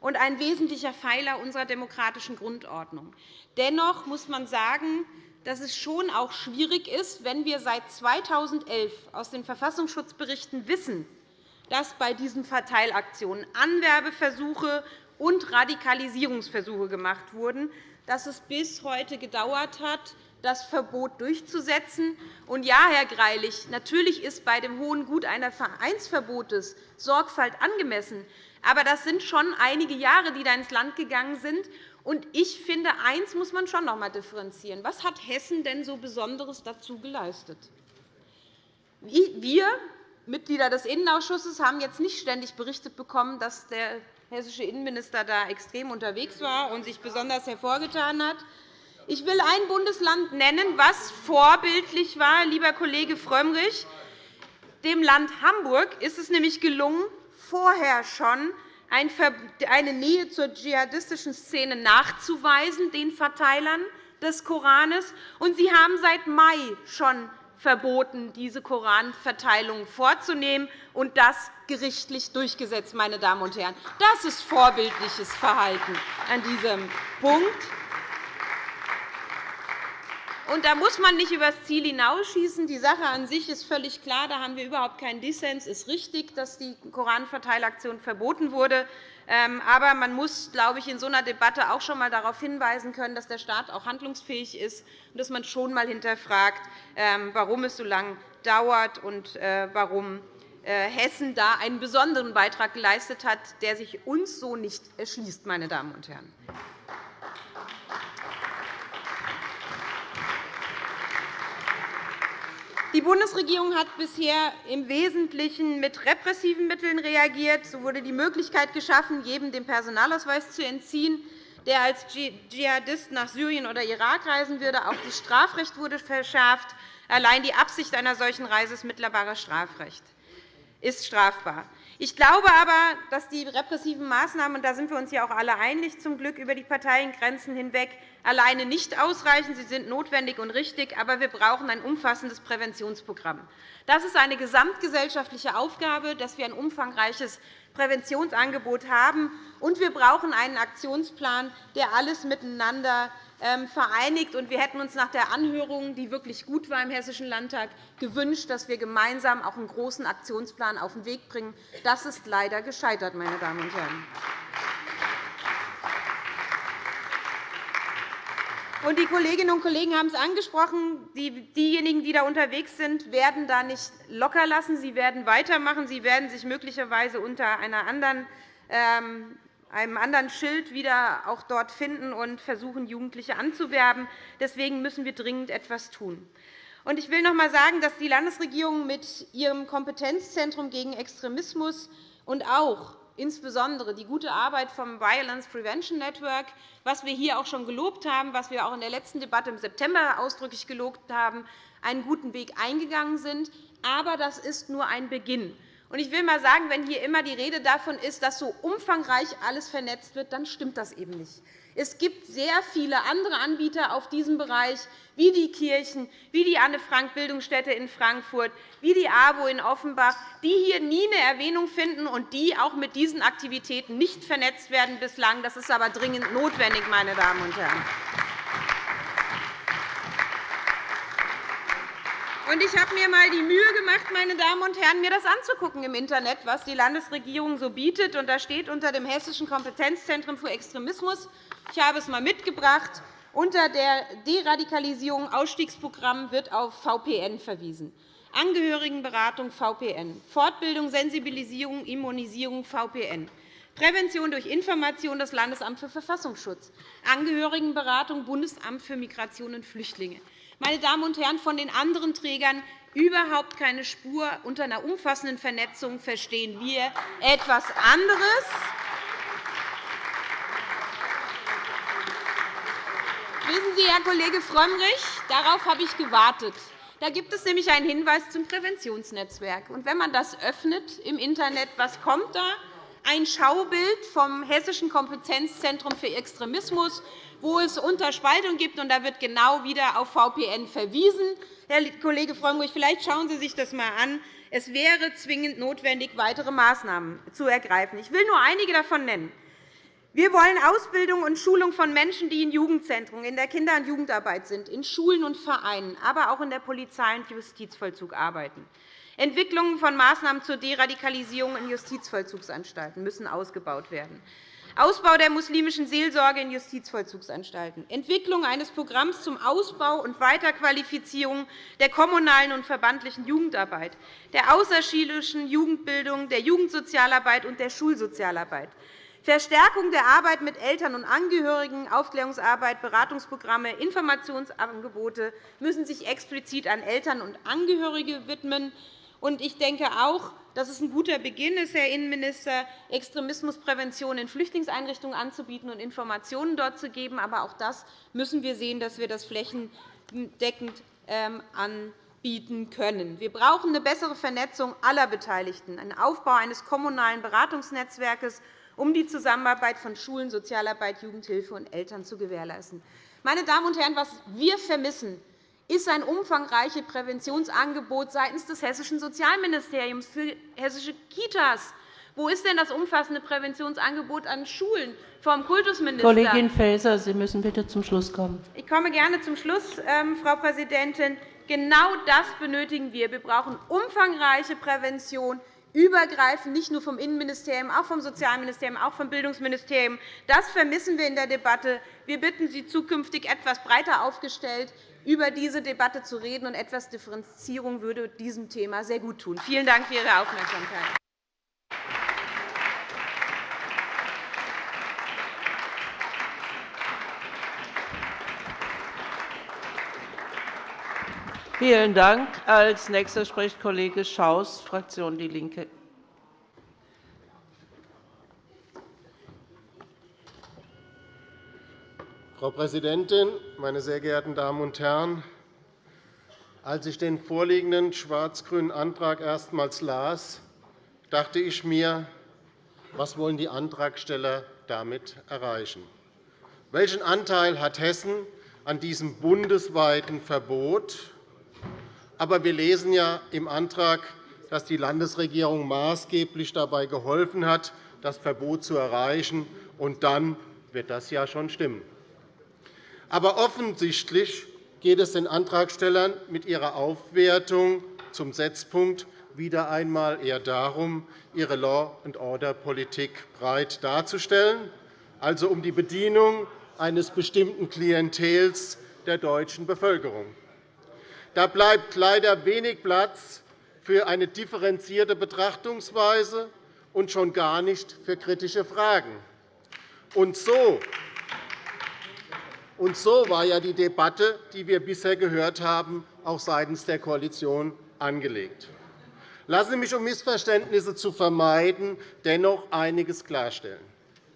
und ein wesentlicher Pfeiler unserer demokratischen Grundordnung. Dennoch muss man sagen, dass es schon auch schwierig ist, wenn wir seit 2011 aus den Verfassungsschutzberichten wissen, dass bei diesen Verteilaktionen Anwerbeversuche und Radikalisierungsversuche gemacht wurden, dass es bis heute gedauert hat, das Verbot durchzusetzen. Und ja, Herr Greilich, natürlich ist bei dem hohen Gut eines Vereinsverbotes Sorgfalt angemessen. Aber das sind schon einige Jahre, die da ins Land gegangen sind. Und ich finde, eines muss man schon noch einmal differenzieren. Was hat Hessen denn so Besonderes dazu geleistet? Wir, Mitglieder des Innenausschusses, haben jetzt nicht ständig berichtet bekommen, dass der hessische Innenminister da extrem unterwegs war und sich besonders hervorgetan hat. Ich will ein Bundesland nennen, das vorbildlich war, lieber Kollege Frömmrich. Dem Land Hamburg ist es nämlich gelungen, vorher schon eine Nähe zur dschihadistischen Szene nachzuweisen, den Verteilern des Koranes. Und Sie haben seit Mai schon verboten, diese Koranverteilung vorzunehmen, und das gerichtlich durchgesetzt. Meine Damen und Herren. Das ist vorbildliches Verhalten an diesem Punkt. Und da muss man nicht über das Ziel hinausschießen. Die Sache an sich ist völlig klar. Da haben wir überhaupt keinen Dissens. Es ist richtig, dass die Koranverteilaktion verboten wurde. Ähm, aber man muss, glaube ich, in so einer Debatte auch schon einmal darauf hinweisen können, dass der Staat auch handlungsfähig ist und dass man schon einmal hinterfragt, ähm, warum es so lange dauert und äh, warum äh, Hessen da einen besonderen Beitrag geleistet hat, der sich uns so nicht erschließt. Meine Damen und Herren. Die Bundesregierung hat bisher im Wesentlichen mit repressiven Mitteln reagiert. So wurde die Möglichkeit geschaffen, jedem den Personalausweis zu entziehen, der als Dschihadist nach Syrien oder Irak reisen würde. Auch das Strafrecht wurde verschärft. Allein die Absicht einer solchen Reise ist mittlerweile Strafrecht ist strafbar. Ich glaube aber, dass die repressiven Maßnahmen, und da sind wir uns ja auch alle einig, zum Glück über die Parteiengrenzen hinweg, alleine nicht ausreichen. Sie sind notwendig und richtig, aber wir brauchen ein umfassendes Präventionsprogramm. Das ist eine gesamtgesellschaftliche Aufgabe, dass wir ein umfangreiches Präventionsangebot haben. Und wir brauchen einen Aktionsplan, der alles miteinander ähm, vereinigt. Wir hätten uns nach der Anhörung, die wirklich gut war im Hessischen Landtag, gewünscht, dass wir gemeinsam auch einen großen Aktionsplan auf den Weg bringen. Das ist leider gescheitert, meine Damen und Herren. Die Kolleginnen und Kollegen haben es angesprochen. Diejenigen, die da unterwegs sind, werden da nicht locker lassen. Sie werden weitermachen. Sie werden sich möglicherweise unter einer anderen ähm, einem anderen Schild wieder auch dort finden und versuchen, Jugendliche anzuwerben. Deswegen müssen wir dringend etwas tun. Ich will noch einmal sagen, dass die Landesregierung mit ihrem Kompetenzzentrum gegen Extremismus und auch insbesondere die gute Arbeit vom Violence Prevention Network, was wir hier auch schon gelobt haben, was wir auch in der letzten Debatte im September ausdrücklich gelobt haben, einen guten Weg eingegangen sind. Aber das ist nur ein Beginn. Ich will einmal sagen, wenn hier immer die Rede davon ist, dass so umfangreich alles vernetzt wird, dann stimmt das eben nicht. Es gibt sehr viele andere Anbieter auf diesem Bereich, wie die Kirchen, wie die Anne-Frank-Bildungsstätte in Frankfurt, wie die AWO in Offenbach, die hier nie eine Erwähnung finden und die auch mit diesen Aktivitäten nicht vernetzt werden bislang. Das ist aber dringend notwendig, meine Damen und Herren. Ich habe mir einmal die Mühe gemacht, meine Damen und Herren, mir das anzugucken im Internet, was die Landesregierung so bietet. Da steht unter dem Hessischen Kompetenzzentrum für Extremismus, ich habe es einmal mitgebracht, unter der Deradikalisierung Ausstiegsprogramm wird auf VPN verwiesen. Angehörigenberatung VPN, Fortbildung, Sensibilisierung, Immunisierung VPN, Prävention durch Information das Landesamt für Verfassungsschutz, Angehörigenberatung Bundesamt für Migration und Flüchtlinge meine Damen und Herren, von den anderen Trägern überhaupt keine Spur. Unter einer umfassenden Vernetzung verstehen wir etwas anderes. Wissen Sie, Herr Kollege Frömmrich, darauf habe ich gewartet. Da gibt es nämlich einen Hinweis zum Präventionsnetzwerk. Und wenn man das öffnet im Internet, was kommt da? Ein Schaubild vom Hessischen Kompetenzzentrum für Extremismus wo es Unterspaltung gibt. Und da wird genau wieder auf VPN verwiesen. Herr Kollege Frömmrich, vielleicht schauen Sie sich das einmal an. Es wäre zwingend notwendig, weitere Maßnahmen zu ergreifen. Ich will nur einige davon nennen. Wir wollen Ausbildung und Schulung von Menschen, die in Jugendzentren, in der Kinder- und Jugendarbeit sind, in Schulen und Vereinen, aber auch in der Polizei und Justizvollzug arbeiten. Entwicklungen von Maßnahmen zur Deradikalisierung in Justizvollzugsanstalten müssen ausgebaut werden. Ausbau der muslimischen Seelsorge in Justizvollzugsanstalten, Entwicklung eines Programms zum Ausbau und Weiterqualifizierung der kommunalen und verbandlichen Jugendarbeit, der außerschulischen Jugendbildung, der Jugendsozialarbeit und der Schulsozialarbeit, Verstärkung der Arbeit mit Eltern und Angehörigen, Aufklärungsarbeit, Beratungsprogramme, Informationsangebote müssen sich explizit an Eltern und Angehörige widmen. Ich denke auch, dass es ein guter Beginn ist, Herr Innenminister, Extremismusprävention in Flüchtlingseinrichtungen anzubieten und Informationen dort zu geben. Aber auch das müssen wir sehen, dass wir das flächendeckend ähm, anbieten können. Wir brauchen eine bessere Vernetzung aller Beteiligten, einen Aufbau eines kommunalen Beratungsnetzwerks, um die Zusammenarbeit von Schulen, Sozialarbeit, Jugendhilfe und Eltern zu gewährleisten. Meine Damen und Herren, was wir vermissen ist ein umfangreiches Präventionsangebot seitens des hessischen Sozialministeriums für hessische Kitas. Wo ist denn das umfassende Präventionsangebot an Schulen vom Kultusminister? Kollegin Faeser, Sie müssen bitte zum Schluss kommen. Ich komme gerne zum Schluss, ähm, Frau Präsidentin. Genau das benötigen wir. Wir brauchen umfangreiche Prävention, übergreifend, nicht nur vom Innenministerium, auch vom Sozialministerium, auch vom Bildungsministerium. Das vermissen wir in der Debatte. Wir bitten Sie, zukünftig etwas breiter aufgestellt über diese Debatte zu reden, und etwas Differenzierung würde diesem Thema sehr gut tun. Vielen Dank für Ihre Aufmerksamkeit. Vielen Dank. Als nächster spricht Kollege Schaus, Fraktion DIE LINKE. Frau Präsidentin, meine sehr geehrten Damen und Herren! Als ich den vorliegenden schwarz-grünen Antrag erstmals las, dachte ich mir, was wollen die Antragsteller damit erreichen? Welchen Anteil hat Hessen an diesem bundesweiten Verbot? Aber wir lesen ja im Antrag, dass die Landesregierung maßgeblich dabei geholfen hat, das Verbot zu erreichen. Und dann wird das ja schon stimmen. Aber offensichtlich geht es den Antragstellern mit ihrer Aufwertung zum Setzpunkt wieder einmal eher darum, ihre Law-and-Order-Politik breit darzustellen, also um die Bedienung eines bestimmten Klientels der deutschen Bevölkerung. Da bleibt leider wenig Platz für eine differenzierte Betrachtungsweise und schon gar nicht für kritische Fragen. Und so und so war ja die Debatte, die wir bisher gehört haben, auch seitens der Koalition angelegt. Lassen Sie mich, um Missverständnisse zu vermeiden, dennoch einiges klarstellen.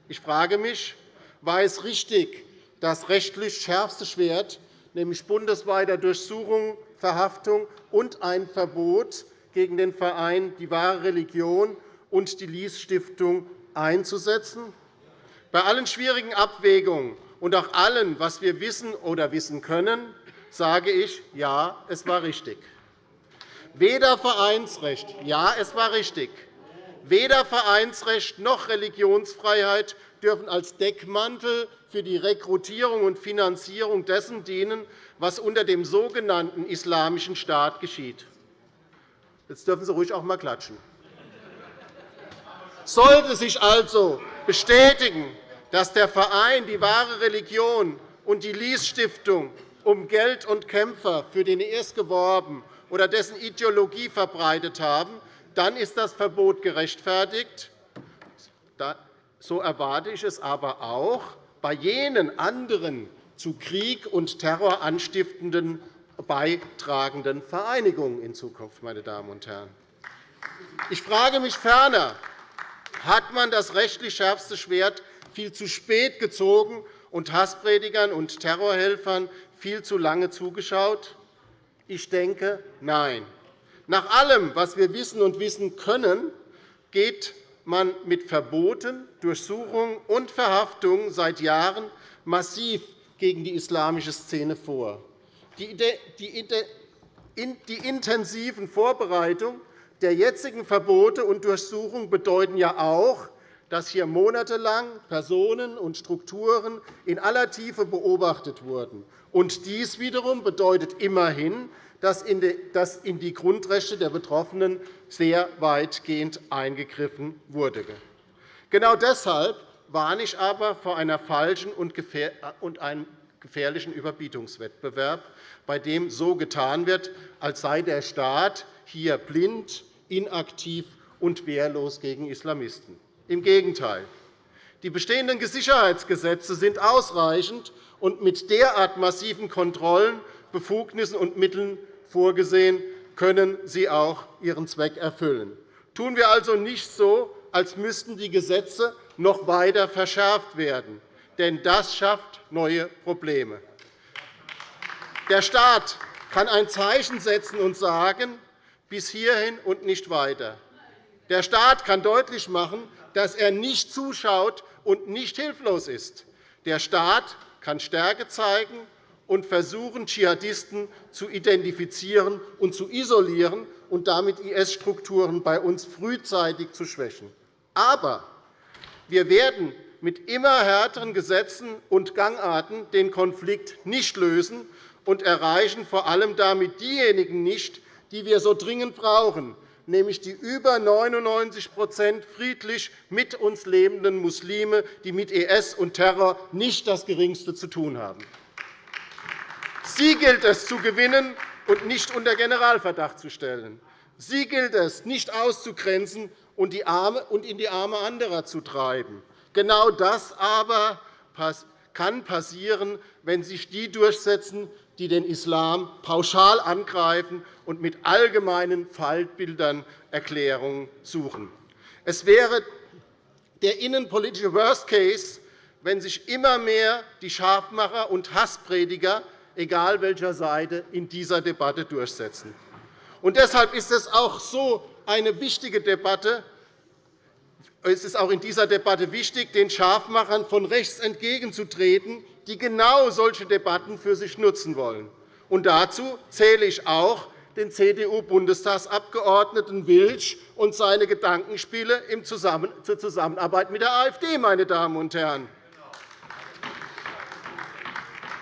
Ich frage mich, war es richtig, das rechtlich schärfste Schwert nämlich bundesweiter Durchsuchung, Verhaftung und ein Verbot gegen den Verein Die wahre Religion und die Lies-Stiftung einzusetzen? Bei allen schwierigen Abwägungen und auch allem, was wir wissen oder wissen können, sage ich, ja, es war richtig. Weder Vereinsrecht, ja, es war richtig, weder Vereinsrecht noch Religionsfreiheit dürfen als Deckmantel für die Rekrutierung und Finanzierung dessen dienen, was unter dem sogenannten Islamischen Staat geschieht. Jetzt dürfen Sie ruhig auch einmal klatschen. Sollte sich also bestätigen, dass der Verein Die wahre Religion und die Lies-Stiftung um Geld und Kämpfer für den IS geworben oder dessen Ideologie verbreitet haben, dann ist das Verbot gerechtfertigt. So erwarte ich es aber auch bei jenen anderen zu Krieg und Terror anstiftenden beitragenden Vereinigungen in Zukunft. Meine Damen und Herren. Ich frage mich ferner, hat man das rechtlich schärfste Schwert viel zu spät gezogen und Hasspredigern und Terrorhelfern viel zu lange zugeschaut? Ich denke, nein. Nach allem, was wir wissen und wissen können, geht man mit Verboten, Durchsuchungen und Verhaftungen seit Jahren massiv gegen die islamische Szene vor. Die intensiven Vorbereitungen der jetzigen Verbote und Durchsuchungen bedeuten ja auch, dass hier monatelang Personen und Strukturen in aller Tiefe beobachtet wurden. Und dies wiederum bedeutet immerhin, dass in die Grundrechte der Betroffenen sehr weitgehend eingegriffen wurde. Genau deshalb warne ich aber vor einer falschen und einem gefährlichen Überbietungswettbewerb, bei dem so getan wird, als sei der Staat hier blind, inaktiv und wehrlos gegen Islamisten. Im Gegenteil. Die bestehenden Sicherheitsgesetze sind ausreichend und mit derart massiven Kontrollen, Befugnissen und Mitteln vorgesehen, können sie auch ihren Zweck erfüllen. Tun wir also nicht so, als müssten die Gesetze noch weiter verschärft werden, denn das schafft neue Probleme. Der Staat kann ein Zeichen setzen und sagen, bis hierhin und nicht weiter. Der Staat kann deutlich machen, dass er nicht zuschaut und nicht hilflos ist. Der Staat kann Stärke zeigen und versuchen, Dschihadisten zu identifizieren und zu isolieren und damit IS-Strukturen bei uns frühzeitig zu schwächen. Aber wir werden mit immer härteren Gesetzen und Gangarten den Konflikt nicht lösen und erreichen vor allem damit diejenigen nicht, die wir so dringend brauchen, nämlich die über 99% friedlich mit uns lebenden Muslime, die mit IS und Terror nicht das Geringste zu tun haben. Sie gilt es zu gewinnen und nicht unter Generalverdacht zu stellen. Sie gilt es, nicht auszugrenzen und in die Arme anderer zu treiben. Genau das aber kann passieren, wenn sich die durchsetzen, die den Islam pauschal angreifen und mit allgemeinen Faltbildern Erklärungen suchen. Es wäre der innenpolitische Worst Case, wenn sich immer mehr die Scharfmacher und Hassprediger, egal welcher Seite, in dieser Debatte durchsetzen. Und deshalb ist es auch so eine wichtige Debatte. Es ist auch in dieser Debatte wichtig, den Scharfmachern von rechts entgegenzutreten, die genau solche Debatten für sich nutzen wollen. Und dazu zähle ich auch den CDU-Bundestagsabgeordneten Wilsch und seine Gedankenspiele zur Zusammenarbeit mit der AfD. Meine Damen und Herren.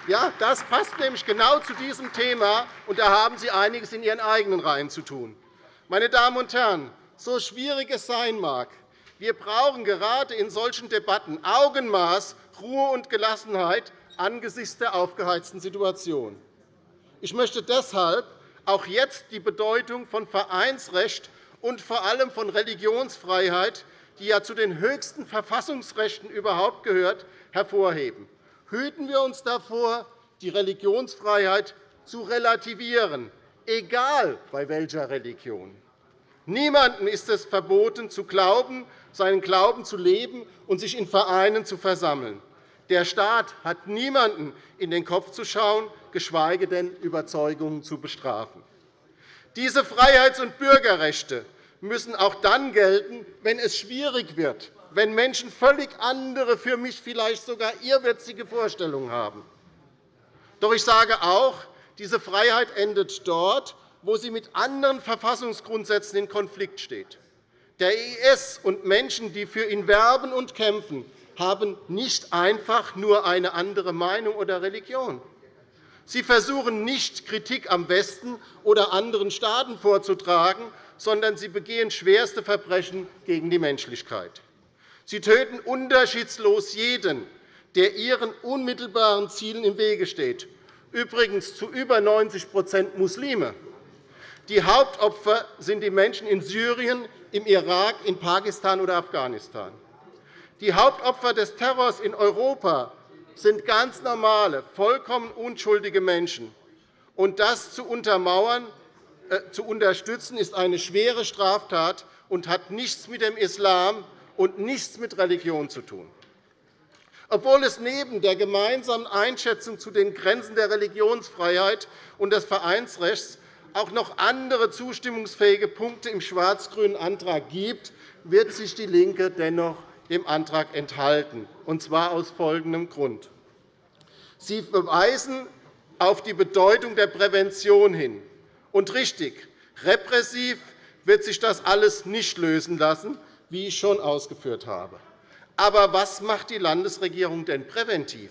Ja, das passt nämlich genau zu diesem Thema, und da haben Sie einiges in Ihren eigenen Reihen zu tun. Meine Damen und Herren, so schwierig es sein mag, wir brauchen gerade in solchen Debatten Augenmaß, Ruhe und Gelassenheit angesichts der aufgeheizten Situation. Ich möchte deshalb auch jetzt die Bedeutung von Vereinsrecht und vor allem von Religionsfreiheit, die ja zu den höchsten Verfassungsrechten überhaupt gehört, hervorheben. Hüten wir uns davor, die Religionsfreiheit zu relativieren, egal bei welcher Religion. Niemandem ist es verboten, zu glauben, seinen Glauben zu leben und sich in Vereinen zu versammeln. Der Staat hat niemanden in den Kopf zu schauen, geschweige denn Überzeugungen zu bestrafen. Diese Freiheits- und Bürgerrechte müssen auch dann gelten, wenn es schwierig wird, wenn Menschen völlig andere, für mich vielleicht sogar irrwitzige Vorstellungen haben. Doch ich sage auch, diese Freiheit endet dort, wo sie mit anderen Verfassungsgrundsätzen in Konflikt steht. Der IS und Menschen, die für ihn werben und kämpfen, haben nicht einfach nur eine andere Meinung oder Religion. Sie versuchen nicht, Kritik am Westen oder anderen Staaten vorzutragen, sondern sie begehen schwerste Verbrechen gegen die Menschlichkeit. Sie töten unterschiedslos jeden, der ihren unmittelbaren Zielen im Wege steht, übrigens zu über 90% Muslime. Die Hauptopfer sind die Menschen in Syrien, im Irak, in Pakistan oder Afghanistan. Die Hauptopfer des Terrors in Europa sind ganz normale, vollkommen unschuldige Menschen. Und das zu untermauern, äh, zu unterstützen, ist eine schwere Straftat und hat nichts mit dem Islam und nichts mit Religion zu tun. Obwohl es neben der gemeinsamen Einschätzung zu den Grenzen der Religionsfreiheit und des Vereinsrechts auch noch andere zustimmungsfähige Punkte im schwarz-grünen Antrag gibt, wird sich DIE LINKE dennoch dem Antrag enthalten, und zwar aus folgendem Grund. Sie verweisen auf die Bedeutung der Prävention hin. Und richtig, repressiv wird sich das alles nicht lösen lassen, wie ich schon ausgeführt habe. Aber was macht die Landesregierung denn präventiv?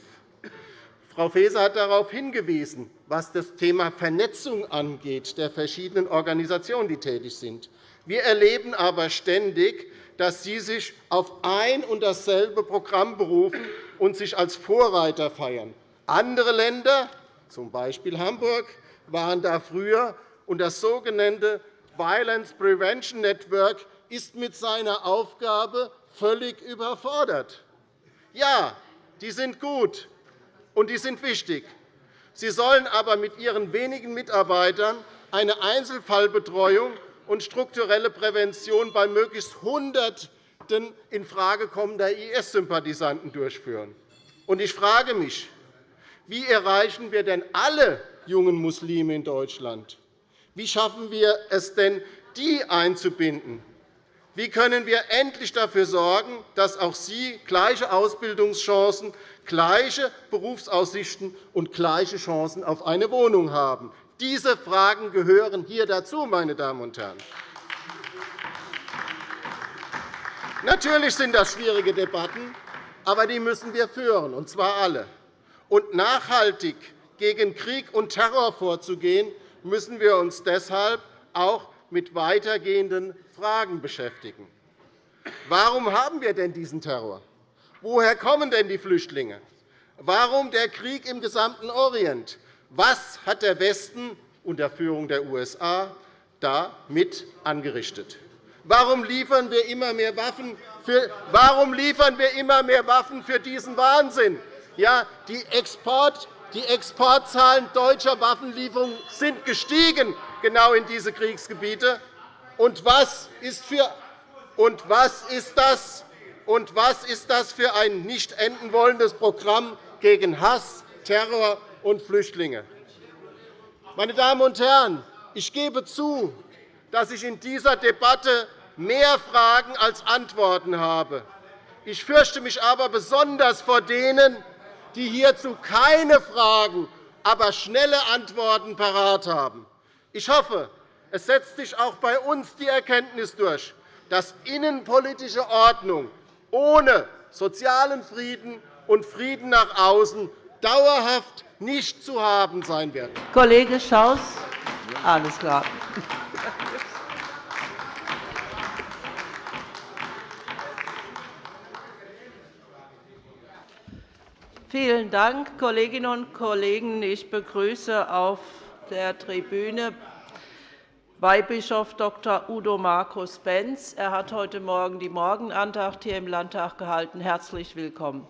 Frau Faeser hat darauf hingewiesen, was das Thema Vernetzung angeht der verschiedenen Organisationen, die tätig sind. Wir erleben aber ständig, dass Sie sich auf ein und dasselbe Programm berufen und sich als Vorreiter feiern. Andere Länder, z. B. Hamburg, waren da früher, und das sogenannte Violence Prevention Network ist mit seiner Aufgabe völlig überfordert. Ja, die sind gut, und die sind wichtig. Sie sollen aber mit ihren wenigen Mitarbeitern eine Einzelfallbetreuung und strukturelle Prävention bei möglichst Hunderten infrage kommender IS-Sympathisanten durchführen. Ich frage mich, wie erreichen wir denn alle jungen Muslime in Deutschland? Wie schaffen wir es denn, die einzubinden? Wie können wir endlich dafür sorgen, dass auch Sie gleiche Ausbildungschancen, gleiche Berufsaussichten und gleiche Chancen auf eine Wohnung haben? Diese Fragen gehören hier dazu, meine Damen und Herren. Natürlich sind das schwierige Debatten, aber die müssen wir führen, und zwar alle. Und nachhaltig gegen Krieg und Terror vorzugehen, müssen wir uns deshalb auch mit weitergehenden Fragen beschäftigen. Warum haben wir denn diesen Terror? Woher kommen denn die Flüchtlinge? Warum der Krieg im gesamten Orient? Was hat der Westen unter Führung der USA damit angerichtet? Warum liefern wir immer mehr Waffen für, warum liefern wir immer mehr Waffen für diesen Wahnsinn? Ja, die, Export, die Exportzahlen deutscher Waffenlieferungen sind gestiegen, genau in diese Kriegsgebiete. Und was ist, für, und was ist das? Und was ist das für ein nicht enden wollendes Programm gegen Hass, Terror und Flüchtlinge? Meine Damen und Herren, ich gebe zu, dass ich in dieser Debatte mehr Fragen als Antworten habe. Ich fürchte mich aber besonders vor denen, die hierzu keine Fragen, aber schnelle Antworten parat haben. Ich hoffe, es setzt sich auch bei uns die Erkenntnis durch, dass innenpolitische Ordnung ohne sozialen Frieden und Frieden nach außen dauerhaft nicht zu haben sein wird. Kollege Schaus, alles klar. Vielen Dank, Kolleginnen und Kollegen. Ich begrüße auf der Tribüne Weihbischof Dr. Udo Markus Benz. Er hat heute Morgen die Morgenandacht hier im Landtag gehalten. Herzlich willkommen.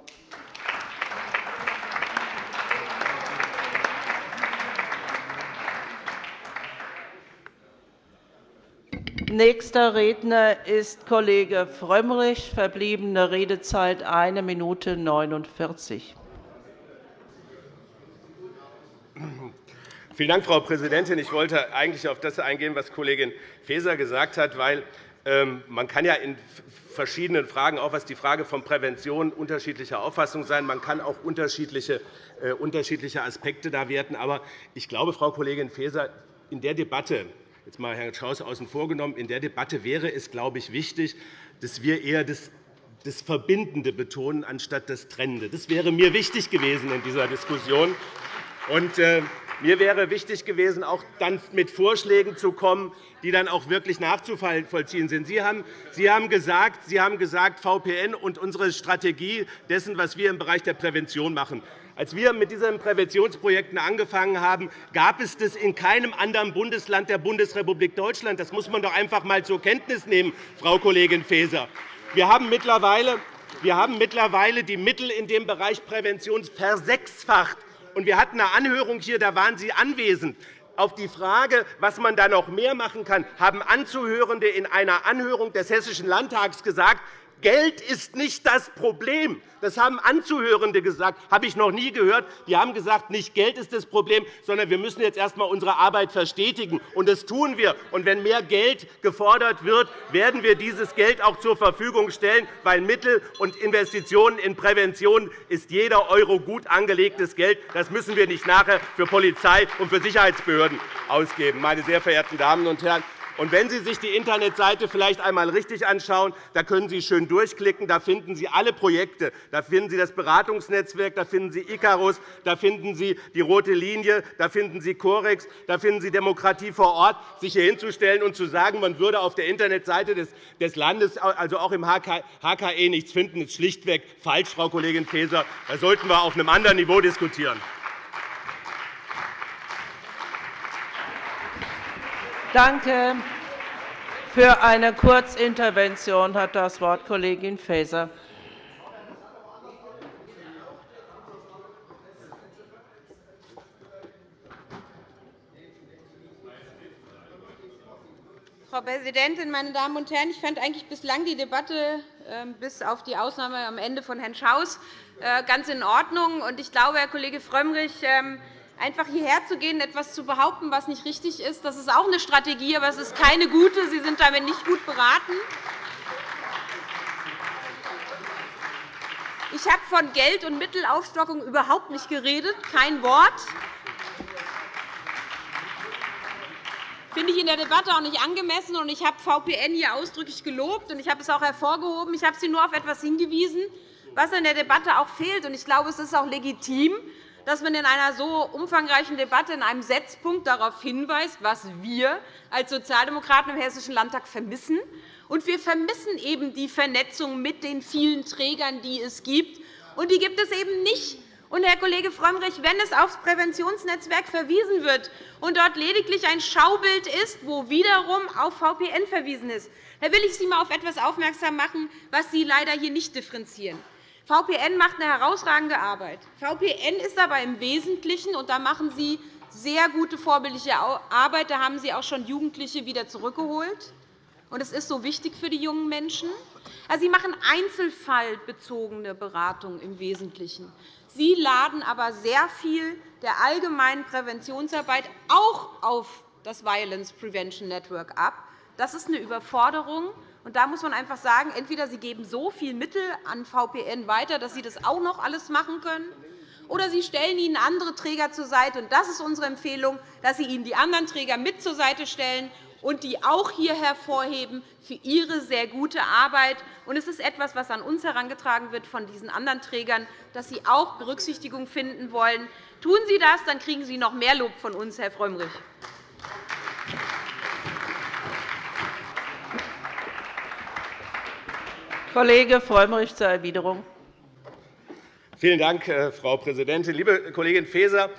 Nächster Redner ist Kollege Frömmrich. Verbliebene Redezeit 1 Minute 49. Vielen Dank, Frau Präsidentin. Ich wollte eigentlich auf das eingehen, was Kollegin Faeser gesagt hat, weil ähm, man kann ja in verschiedenen Fragen, auch was die Frage von Prävention, unterschiedlicher Auffassung sein. Man kann auch unterschiedliche, äh, unterschiedliche Aspekte da werten. Aber ich glaube, Frau Kollegin Faeser, in der Debatte, jetzt mal Herrn Schaus außen vor genommen, in der Debatte wäre es, glaube ich, wichtig, dass wir eher das das Verbindende betonen, anstatt das Trennende. Das wäre mir wichtig gewesen in dieser Diskussion. Und, äh, mir wäre wichtig gewesen, auch dann mit Vorschlägen zu kommen, die dann auch wirklich nachzuvollziehen sind. Sie haben, Sie haben, gesagt, Sie haben gesagt, VPN und unsere Strategie dessen, was wir im Bereich der Prävention machen. Als wir mit diesen Präventionsprojekten angefangen haben, gab es das in keinem anderen Bundesland der Bundesrepublik Deutschland. Das muss man doch einfach einmal zur Kenntnis nehmen, Frau Kollegin Faeser. Wir haben mittlerweile wir haben mittlerweile die Mittel in dem Bereich Prävention versechsfacht. Und wir hatten eine Anhörung hier, da waren Sie anwesend. Auf die Frage, was man da noch mehr machen kann, haben Anzuhörende in einer Anhörung des Hessischen Landtags gesagt, Geld ist nicht das Problem. Das haben Anzuhörende gesagt, das habe ich noch nie gehört. Die haben gesagt, nicht Geld ist das Problem, sondern wir müssen jetzt erst einmal unsere Arbeit verstetigen. Und das tun wir. Und wenn mehr Geld gefordert wird, werden wir dieses Geld auch zur Verfügung stellen, weil Mittel und Investitionen in Prävention ist jeder Euro gut angelegtes Geld. Das müssen wir nicht nachher für Polizei und für Sicherheitsbehörden ausgeben. Meine sehr verehrten Damen und Herren, und wenn Sie sich die Internetseite vielleicht einmal richtig anschauen, da können Sie schön durchklicken. Da finden Sie alle Projekte. Da finden Sie das Beratungsnetzwerk, da finden Sie Icarus, da finden Sie die Rote Linie, da finden Sie Corex, da finden Sie Demokratie vor Ort. Sich hier hinzustellen und zu sagen, man würde auf der Internetseite des Landes, also auch im HKE, nichts finden, ist schlichtweg falsch, Frau Kollegin Faeser. Da sollten wir auf einem anderen Niveau diskutieren. Danke. Für eine Kurzintervention hat das Wort Kollegin Faeser. Frau Präsidentin, meine Damen und Herren! Ich fand eigentlich bislang die Debatte, ähm, bis auf die Ausnahme am Ende von Herrn Schaus, äh, ganz in Ordnung. Ich glaube, Herr Kollege Frömmrich, ähm, Einfach hierher zu gehen, etwas zu behaupten, was nicht richtig ist, das ist auch eine Strategie, aber es ist keine gute. Sie sind damit nicht gut beraten. Ich habe von Geld- und Mittelaufstockung überhaupt nicht geredet, kein Wort. finde ich in der Debatte auch nicht angemessen. und Ich habe VPN hier ausdrücklich gelobt, und ich habe es auch hervorgehoben. Ich habe Sie nur auf etwas hingewiesen, was in der Debatte auch fehlt. Ich glaube, es ist auch legitim, dass man in einer so umfangreichen Debatte in einem Setzpunkt darauf hinweist, was wir als Sozialdemokraten im Hessischen Landtag vermissen. Und wir vermissen eben die Vernetzung mit den vielen Trägern, die es gibt. Und die gibt es eben nicht und, Herr Kollege Frömmrich, wenn es aufs Präventionsnetzwerk verwiesen wird und dort lediglich ein Schaubild ist, wo wiederum auf VPN verwiesen ist, dann will ich Sie einmal auf etwas aufmerksam machen, was Sie leider hier nicht differenzieren. VPN macht eine herausragende Arbeit. VPN ist aber im Wesentlichen, und da machen Sie sehr gute vorbildliche Arbeit, da haben Sie auch schon Jugendliche wieder zurückgeholt. Und es ist so wichtig für die jungen Menschen. Also, Sie machen einzelfallbezogene Beratung im Wesentlichen. Sie laden aber sehr viel der allgemeinen Präventionsarbeit auch auf das Violence Prevention Network ab. Das ist eine Überforderung. Und da muss man einfach sagen, entweder Sie geben so viel Mittel an VPN weiter, dass Sie das auch noch alles machen können, oder Sie stellen ihnen andere Träger zur Seite. Das ist unsere Empfehlung, dass Sie ihnen die anderen Träger mit zur Seite stellen und die auch hier hervorheben für ihre sehr gute Arbeit. Es ist etwas, was an uns herangetragen wird von diesen anderen Trägern, dass sie auch Berücksichtigung finden wollen. Tun Sie das, dann kriegen Sie noch mehr Lob von uns, Herr Frömmrich. Kollege Frömmrich zur Erwiderung. Vielen Dank, äh, Frau Präsidentin. Liebe Kollegin Faeser,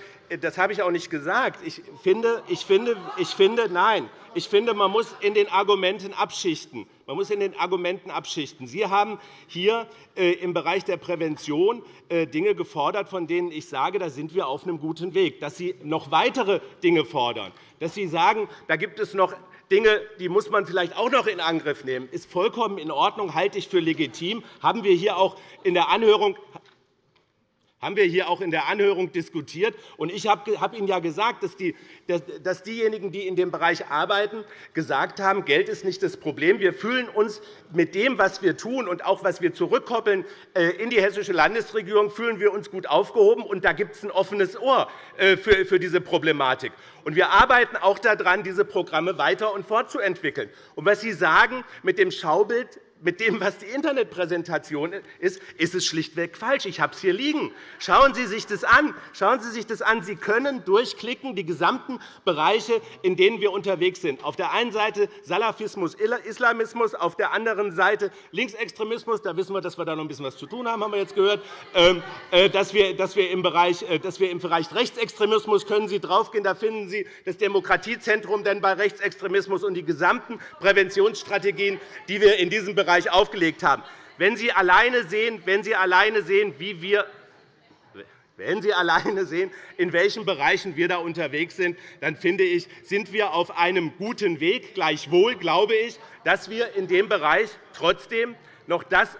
das habe ich auch nicht gesagt. Ich finde, ich finde, ich finde, nein, ich finde, man muss in den Argumenten abschichten. Man muss in den Argumenten abschichten. Sie haben hier äh, im Bereich der Prävention äh, Dinge gefordert, von denen ich sage, da sind wir auf einem guten Weg. Dass Sie noch weitere Dinge fordern, dass Sie sagen, da gibt es noch Dinge, die muss man vielleicht auch noch in Angriff nehmen, ist vollkommen in Ordnung, halte ich für legitim. Haben wir hier auch in der Anhörung haben wir hier auch in der Anhörung diskutiert. Ich habe Ihnen ja gesagt, dass diejenigen, die in dem Bereich arbeiten, gesagt haben, Geld ist nicht das Problem. Wir fühlen uns mit dem, was wir tun und auch was wir zurückkoppeln äh, in die hessische Landesregierung, fühlen wir uns gut aufgehoben. Und da gibt es ein offenes Ohr äh, für diese Problematik. Und wir arbeiten auch daran, diese Programme weiter und fortzuentwickeln. Und was Sie sagen mit dem Schaubild mit dem, was die Internetpräsentation ist, ist es schlichtweg falsch. Ich habe es hier liegen. Schauen Sie sich das an. Schauen Sie sich das an. Sie können durchklicken die gesamten Bereiche, in denen wir unterwegs sind. Auf der einen Seite Salafismus, Islamismus, auf der anderen Seite Linksextremismus. Da wissen wir, dass wir da noch ein bisschen was zu tun haben, haben wir jetzt gehört. Ähm, äh, dass wir, im, Bereich, äh, dass wir im Bereich Rechtsextremismus können Sie draufgehen. Da finden Sie das Demokratiezentrum denn bei Rechtsextremismus und die gesamten Präventionsstrategien, die wir in diesem Bereich Bereich aufgelegt haben. Wenn Sie alleine sehen, wenn Sie alleine sehen wie wir wenn Sie alleine sehen, in welchen Bereichen wir da unterwegs sind, dann finde ich, sind wir auf einem guten Weg. Gleichwohl glaube ich, dass wir in dem Bereich trotzdem noch das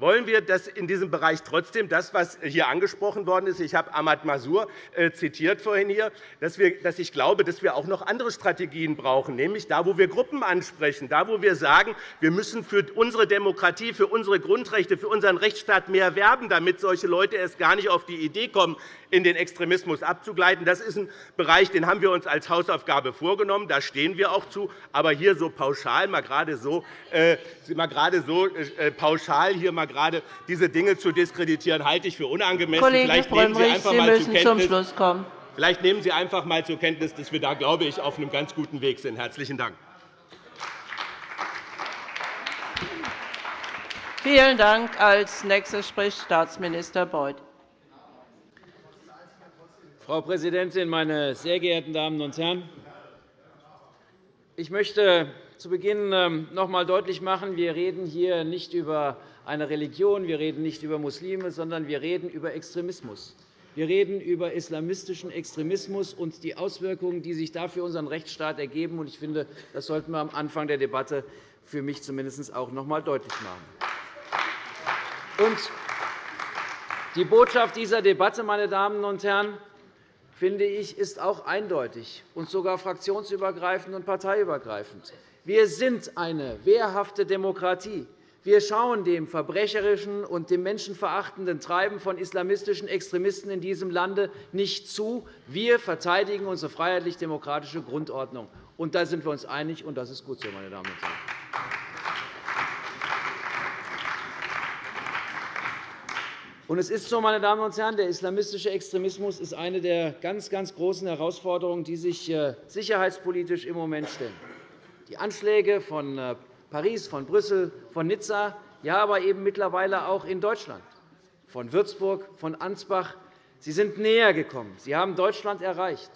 wollen wir das in diesem Bereich trotzdem das, was hier angesprochen worden ist, ich habe Ahmad Masur äh, zitiert vorhin hier, dass ich glaube, dass wir auch noch andere Strategien brauchen, nämlich da, wo wir Gruppen ansprechen, da, wo wir sagen, wir müssen für unsere Demokratie, für unsere Grundrechte, für unseren Rechtsstaat mehr werben, damit solche Leute erst gar nicht auf die Idee kommen, in den Extremismus abzugleiten. Das ist ein Bereich, den haben wir uns als Hausaufgabe vorgenommen. Da stehen wir auch zu. Aber hier so pauschal, mal gerade so, äh, mal gerade so äh, pauschal hier mal gerade diese Dinge zu diskreditieren, halte ich für unangemessen. Kollege Vielleicht nehmen Sie einfach Sie mal müssen zur zum Schluss kommen. Vielleicht nehmen Sie einfach einmal zur Kenntnis, dass wir da, glaube ich, auf einem ganz guten Weg sind. Herzlichen Dank. Vielen Dank. Als nächster spricht Staatsminister Beuth. Frau Präsidentin, meine sehr geehrten Damen und Herren! Ich möchte zu Beginn ähm, noch einmal deutlich machen, wir reden hier nicht über eine Religion, wir reden nicht über Muslime, sondern wir reden über Extremismus. Wir reden über islamistischen Extremismus und die Auswirkungen, die sich da für unseren Rechtsstaat ergeben. Ich finde, das sollten wir am Anfang der Debatte für mich zumindest auch noch einmal deutlich machen. Die Botschaft dieser Debatte, meine Damen und Herren, finde ich, ist auch eindeutig und sogar fraktionsübergreifend und parteiübergreifend. Wir sind eine wehrhafte Demokratie. Wir schauen dem verbrecherischen und dem menschenverachtenden Treiben von islamistischen Extremisten in diesem Lande nicht zu. Wir verteidigen unsere freiheitlich-demokratische Grundordnung. Und da sind wir uns einig, und das ist gut so, meine Damen und Herren. Und es ist so, meine Damen und Herren, der islamistische Extremismus ist eine der ganz, ganz großen Herausforderungen, die sich äh, sicherheitspolitisch im Moment stellen. Die Anschläge von äh, Paris, von Brüssel, von Nizza, ja, aber eben mittlerweile auch in Deutschland, von Würzburg, von Ansbach. Sie sind näher gekommen. Sie haben Deutschland erreicht.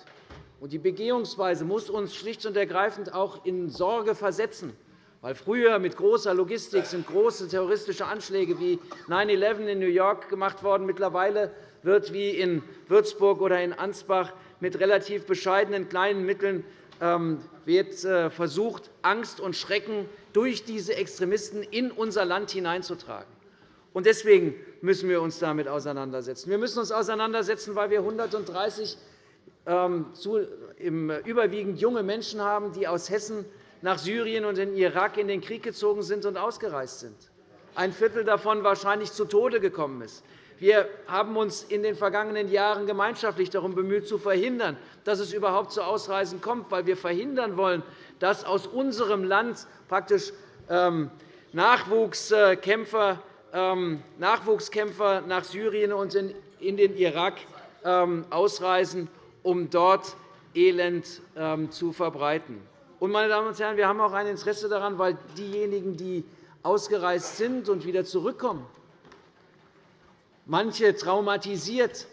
Die Begehungsweise muss uns schlicht und ergreifend auch in Sorge versetzen. Weil früher mit großer Logistik sind große terroristische Anschläge wie 9-11 in New York gemacht worden. Mittlerweile wird wie in Würzburg oder in Ansbach mit relativ bescheidenen kleinen Mitteln ähm, wird äh, versucht, Angst und Schrecken durch diese Extremisten in unser Land hineinzutragen. Deswegen müssen wir uns damit auseinandersetzen. Wir müssen uns auseinandersetzen, weil wir 130 ähm, überwiegend junge Menschen haben, die aus Hessen nach Syrien und in den Irak in den Krieg gezogen sind und ausgereist sind. Ein Viertel davon wahrscheinlich zu Tode gekommen ist. Wir haben uns in den vergangenen Jahren gemeinschaftlich darum bemüht, zu verhindern, dass es überhaupt zu Ausreisen kommt, weil wir verhindern wollen, dass aus unserem Land praktisch ähm, Nachwuchskämpfer, ähm, Nachwuchskämpfer nach Syrien und in den Irak ähm, ausreisen, um dort Elend zu verbreiten. Meine Damen und Herren, wir haben auch ein Interesse daran, weil diejenigen, die ausgereist sind und wieder zurückkommen, manche traumatisiert,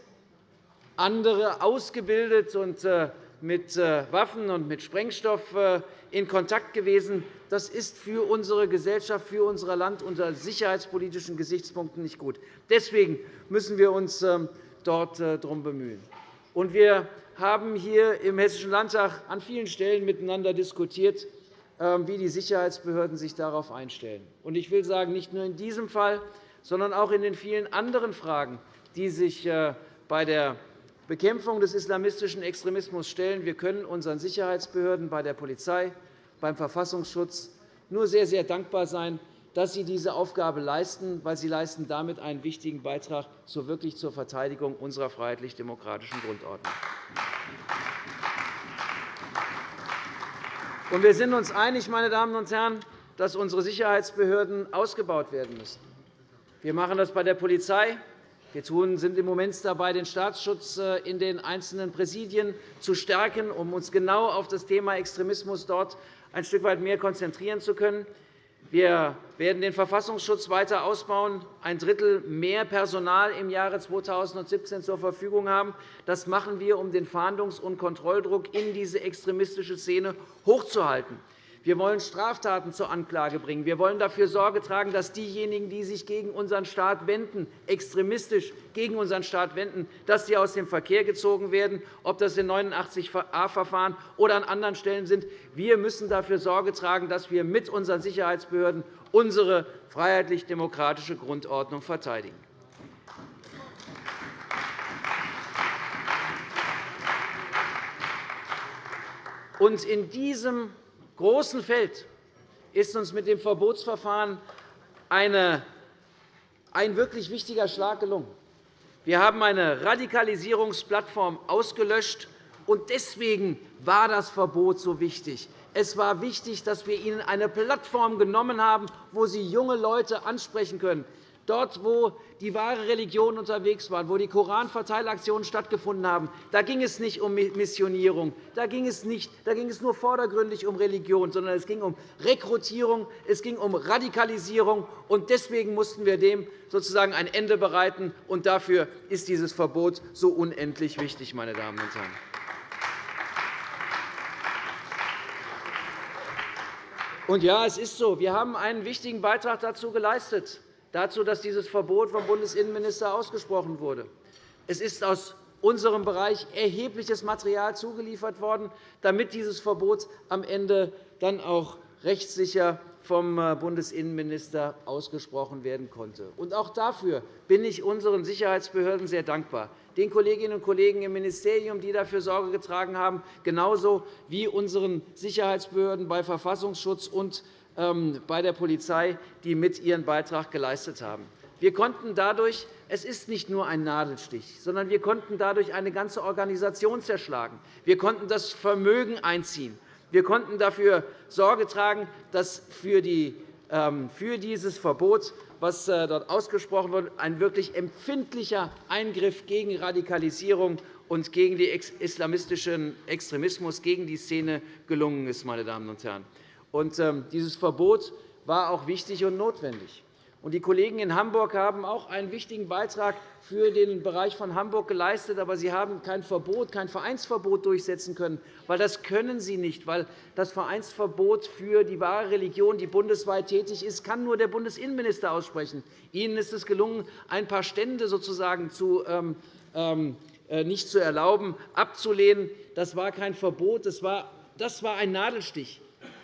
andere ausgebildet und äh, mit äh, Waffen und mit Sprengstoff äh, in Kontakt gewesen. Das ist für unsere Gesellschaft, für unser Land unter sicherheitspolitischen Gesichtspunkten nicht gut. Deswegen müssen wir uns ähm, dort darum bemühen. Wir haben hier im Hessischen Landtag an vielen Stellen miteinander diskutiert, ähm, wie die Sicherheitsbehörden sich darauf einstellen. Ich will sagen, nicht nur in diesem Fall, sondern auch in den vielen anderen Fragen, die sich äh, bei der Bekämpfung des islamistischen Extremismus stellen. Wir können unseren Sicherheitsbehörden bei der Polizei, beim Verfassungsschutz nur sehr, sehr dankbar sein, dass sie diese Aufgabe leisten, weil sie leisten damit einen wichtigen Beitrag zur wirklich zur Verteidigung unserer freiheitlich-demokratischen Grundordnung. Wir sind uns einig, meine Damen und Herren, dass unsere Sicherheitsbehörden ausgebaut werden müssen. Wir machen das bei der Polizei. Wir sind im Moment dabei, den Staatsschutz äh, in den einzelnen Präsidien zu stärken, um uns genau auf das Thema Extremismus dort ein Stück weit mehr konzentrieren zu können. Wir werden den Verfassungsschutz weiter ausbauen, ein Drittel mehr Personal im Jahre 2017 zur Verfügung haben. Das machen wir, um den Fahndungs- und Kontrolldruck in diese extremistische Szene hochzuhalten. Wir wollen Straftaten zur Anklage bringen. Wir wollen dafür Sorge tragen, dass diejenigen, die sich gegen unseren Staat wenden, extremistisch gegen unseren Staat wenden, dass sie aus dem Verkehr gezogen werden, ob das in 89a-Verfahren oder an anderen Stellen sind. Wir müssen dafür Sorge tragen, dass wir mit unseren Sicherheitsbehörden unsere freiheitlich-demokratische Grundordnung verteidigen. in diesem großen Feld ist uns mit dem Verbotsverfahren ein wirklich wichtiger Schlag gelungen. Wir haben eine Radikalisierungsplattform ausgelöscht, und deswegen war das Verbot so wichtig. Es war wichtig, dass wir ihnen eine Plattform genommen haben, wo sie junge Leute ansprechen können. Dort, wo die wahre Religion unterwegs war, wo die Koranverteilaktionen stattgefunden haben, da ging es nicht um Missionierung, da ging es, nicht, da ging es nur vordergründig um Religion, sondern es ging um Rekrutierung, es ging um Radikalisierung. Und deswegen mussten wir dem sozusagen ein Ende bereiten. Und dafür ist dieses Verbot so unendlich wichtig, meine Damen und Herren. Und ja, es ist so. Wir haben einen wichtigen Beitrag dazu geleistet dazu, dass dieses Verbot vom Bundesinnenminister ausgesprochen wurde. Es ist aus unserem Bereich erhebliches Material zugeliefert worden, damit dieses Verbot am Ende dann auch rechtssicher vom äh, Bundesinnenminister ausgesprochen werden konnte. auch dafür bin ich unseren Sicherheitsbehörden sehr dankbar, den Kolleginnen und Kollegen im Ministerium, die dafür Sorge getragen haben, genauso wie unseren Sicherheitsbehörden bei Verfassungsschutz und bei der Polizei, die mit ihren Beitrag geleistet haben. Wir konnten dadurch, es ist nicht nur ein Nadelstich, sondern wir konnten dadurch eine ganze Organisation zerschlagen. Wir konnten das Vermögen einziehen. Wir konnten dafür Sorge tragen, dass für, die, ähm, für dieses Verbot, was äh, dort ausgesprochen wird, ein wirklich empfindlicher Eingriff gegen Radikalisierung und gegen den islamistischen Extremismus, gegen die Szene gelungen ist. Meine Damen und Herren. Und, ähm, dieses Verbot war auch wichtig und notwendig. Die Kollegen in Hamburg haben auch einen wichtigen Beitrag für den Bereich von Hamburg geleistet. Aber sie haben kein Verbot, kein Vereinsverbot durchsetzen können. Weil das können sie nicht, weil das Vereinsverbot für die wahre Religion, die bundesweit tätig ist, kann nur der Bundesinnenminister aussprechen. Ihnen ist es gelungen, ein paar Stände sozusagen zu, ähm, ähm, äh, nicht zu erlauben, abzulehnen. Das war kein Verbot, das war, das war ein Nadelstich.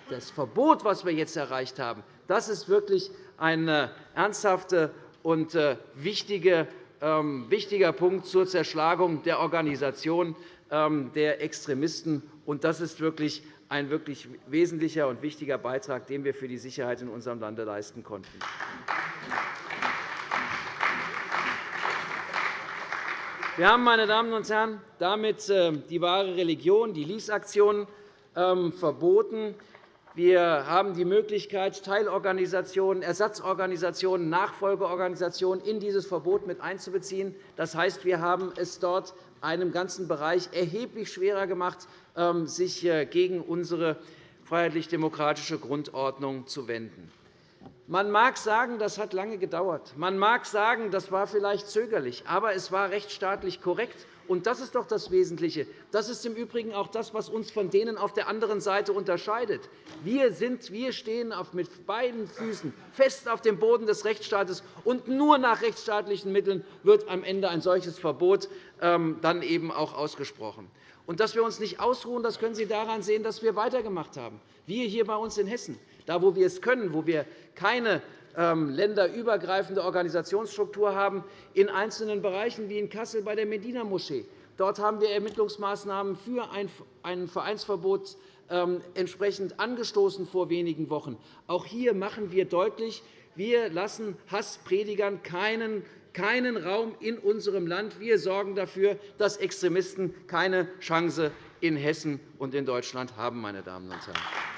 Das Verbot, das wir jetzt erreicht haben, das ist wirklich ein äh, ernsthafter und äh, ähm, wichtiger Punkt zur Zerschlagung der Organisation ähm, der Extremisten. Das ist wirklich ein wirklich wesentlicher und wichtiger Beitrag, den wir für die Sicherheit in unserem Lande leisten konnten. Wir haben, meine Damen und Herren, damit äh, die wahre Religion, die Lies-Aktion, ähm, verboten. Wir haben die Möglichkeit, Teilorganisationen, Ersatzorganisationen, Nachfolgeorganisationen in dieses Verbot mit einzubeziehen. Das heißt, wir haben es dort einem ganzen Bereich erheblich schwerer gemacht, ähm, sich äh, gegen unsere freiheitlich-demokratische Grundordnung zu wenden. Man mag sagen, das hat lange gedauert. Man mag sagen, das war vielleicht zögerlich. Aber es war rechtsstaatlich korrekt. Und das ist doch das Wesentliche. Das ist im Übrigen auch das, was uns von denen auf der anderen Seite unterscheidet. Wir, sind, wir stehen mit beiden Füßen fest auf dem Boden des Rechtsstaates, und nur nach rechtsstaatlichen Mitteln wird am Ende ein solches Verbot ähm, dann eben auch ausgesprochen. Und dass wir uns nicht ausruhen, das können Sie daran sehen, dass wir weitergemacht haben. Wir hier bei uns in Hessen, da wo wir es können, wo wir keine ähm, länderübergreifende Organisationsstruktur haben, in einzelnen Bereichen wie in Kassel bei der Medina-Moschee. Dort haben wir Ermittlungsmaßnahmen für ein Vereinsverbot ähm, entsprechend angestoßen vor wenigen Wochen. Auch hier machen wir deutlich, wir lassen Hasspredigern keinen keinen Raum in unserem Land. Wir sorgen dafür, dass Extremisten keine Chance in Hessen und in Deutschland haben. Meine Damen und Herren.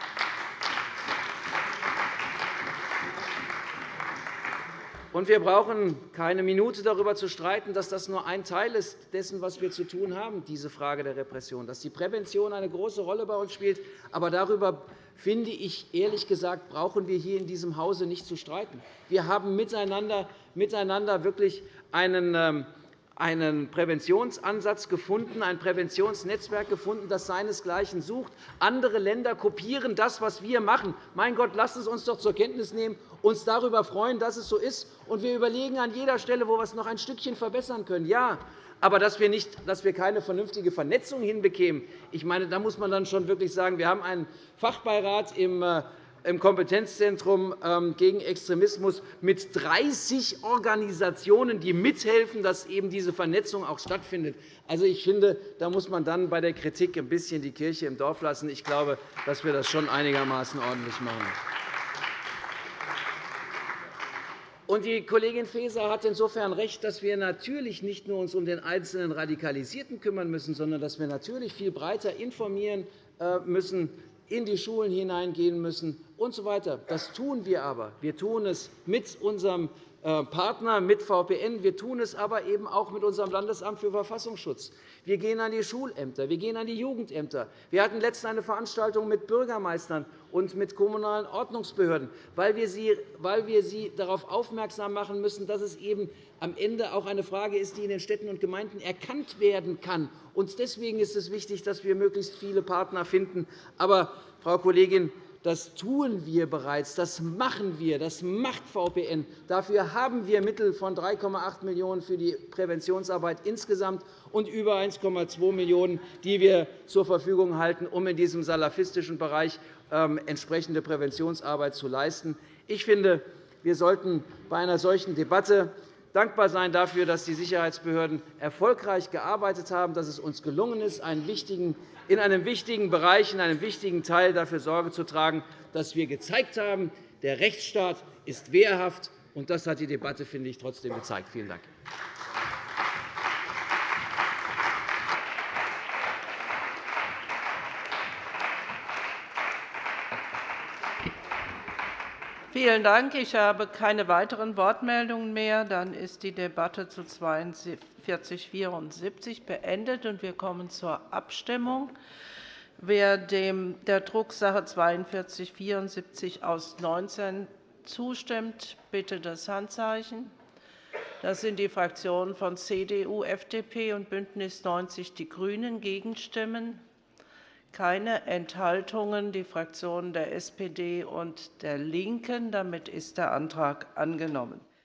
Und wir brauchen keine Minute darüber zu streiten, dass das nur ein Teil ist dessen, was wir zu tun haben, diese Frage der Repression, dass die Prävention eine große Rolle bei uns spielt. Aber darüber finde ich, ehrlich gesagt, brauchen wir hier in diesem Hause nicht zu streiten. Wir haben miteinander, miteinander wirklich einen ähm, einen Präventionsansatz gefunden, ein Präventionsnetzwerk gefunden, das seinesgleichen sucht. Andere Länder kopieren das, was wir machen. Mein Gott, lasst es uns doch zur Kenntnis nehmen, uns darüber freuen, dass es so ist. Und wir überlegen an jeder Stelle, wo wir es noch ein Stückchen verbessern können. Ja, aber dass wir, nicht, dass wir keine vernünftige Vernetzung hinbekämen, ich meine, da muss man dann schon wirklich sagen, wir haben einen Fachbeirat im äh, im Kompetenzzentrum ähm, gegen Extremismus mit 30 Organisationen, die mithelfen, dass eben diese Vernetzung auch stattfindet. Also, ich finde, da muss man dann bei der Kritik ein bisschen die Kirche im Dorf lassen. Ich glaube, dass wir das schon einigermaßen ordentlich machen. Und die Kollegin Faeser hat insofern recht, dass wir natürlich nicht nur uns um den einzelnen Radikalisierten kümmern müssen, sondern dass wir natürlich viel breiter informieren äh, müssen, in die Schulen hineingehen müssen usw. So das tun wir aber. Wir tun es mit unserem Partner, mit VPN. Wir tun es aber eben auch mit unserem Landesamt für Verfassungsschutz. Wir gehen an die Schulämter, wir gehen an die Jugendämter. Wir hatten letztens eine Veranstaltung mit Bürgermeistern und mit kommunalen Ordnungsbehörden, weil wir sie, darauf aufmerksam machen müssen, dass es eben am Ende auch eine Frage ist, die in den Städten und Gemeinden erkannt werden kann. Deswegen ist es wichtig, dass wir möglichst viele Partner finden. Aber, Frau Kollegin, das tun wir bereits, das machen wir, das macht VPN. Dafür haben wir Mittel von 3,8 Millionen € für die Präventionsarbeit insgesamt und über 1,2 Millionen €, die wir zur Verfügung halten, um in diesem salafistischen Bereich ähm, entsprechende Präventionsarbeit zu leisten. Ich finde, wir sollten bei einer solchen Debatte dankbar sein dafür, dass die Sicherheitsbehörden erfolgreich gearbeitet haben, dass es uns gelungen ist, in einem wichtigen Bereich, in einem wichtigen Teil dafür Sorge zu tragen, dass wir gezeigt haben, der Rechtsstaat ist wehrhaft. Und das hat die Debatte, finde ich, trotzdem gezeigt. Vielen Dank. Vielen Dank. Ich habe keine weiteren Wortmeldungen mehr. Dann ist die Debatte zu 4274 beendet, und wir kommen zur Abstimmung. Wer der Drucksache 42 74 aus 19 zustimmt, bitte das Handzeichen. Das sind die Fraktionen von CDU, FDP und BÜNDNIS 90 die GRÜNEN. Gegenstimmen? Keine Enthaltungen. Die Fraktionen der SPD und der LINKEN. Damit ist der Antrag angenommen.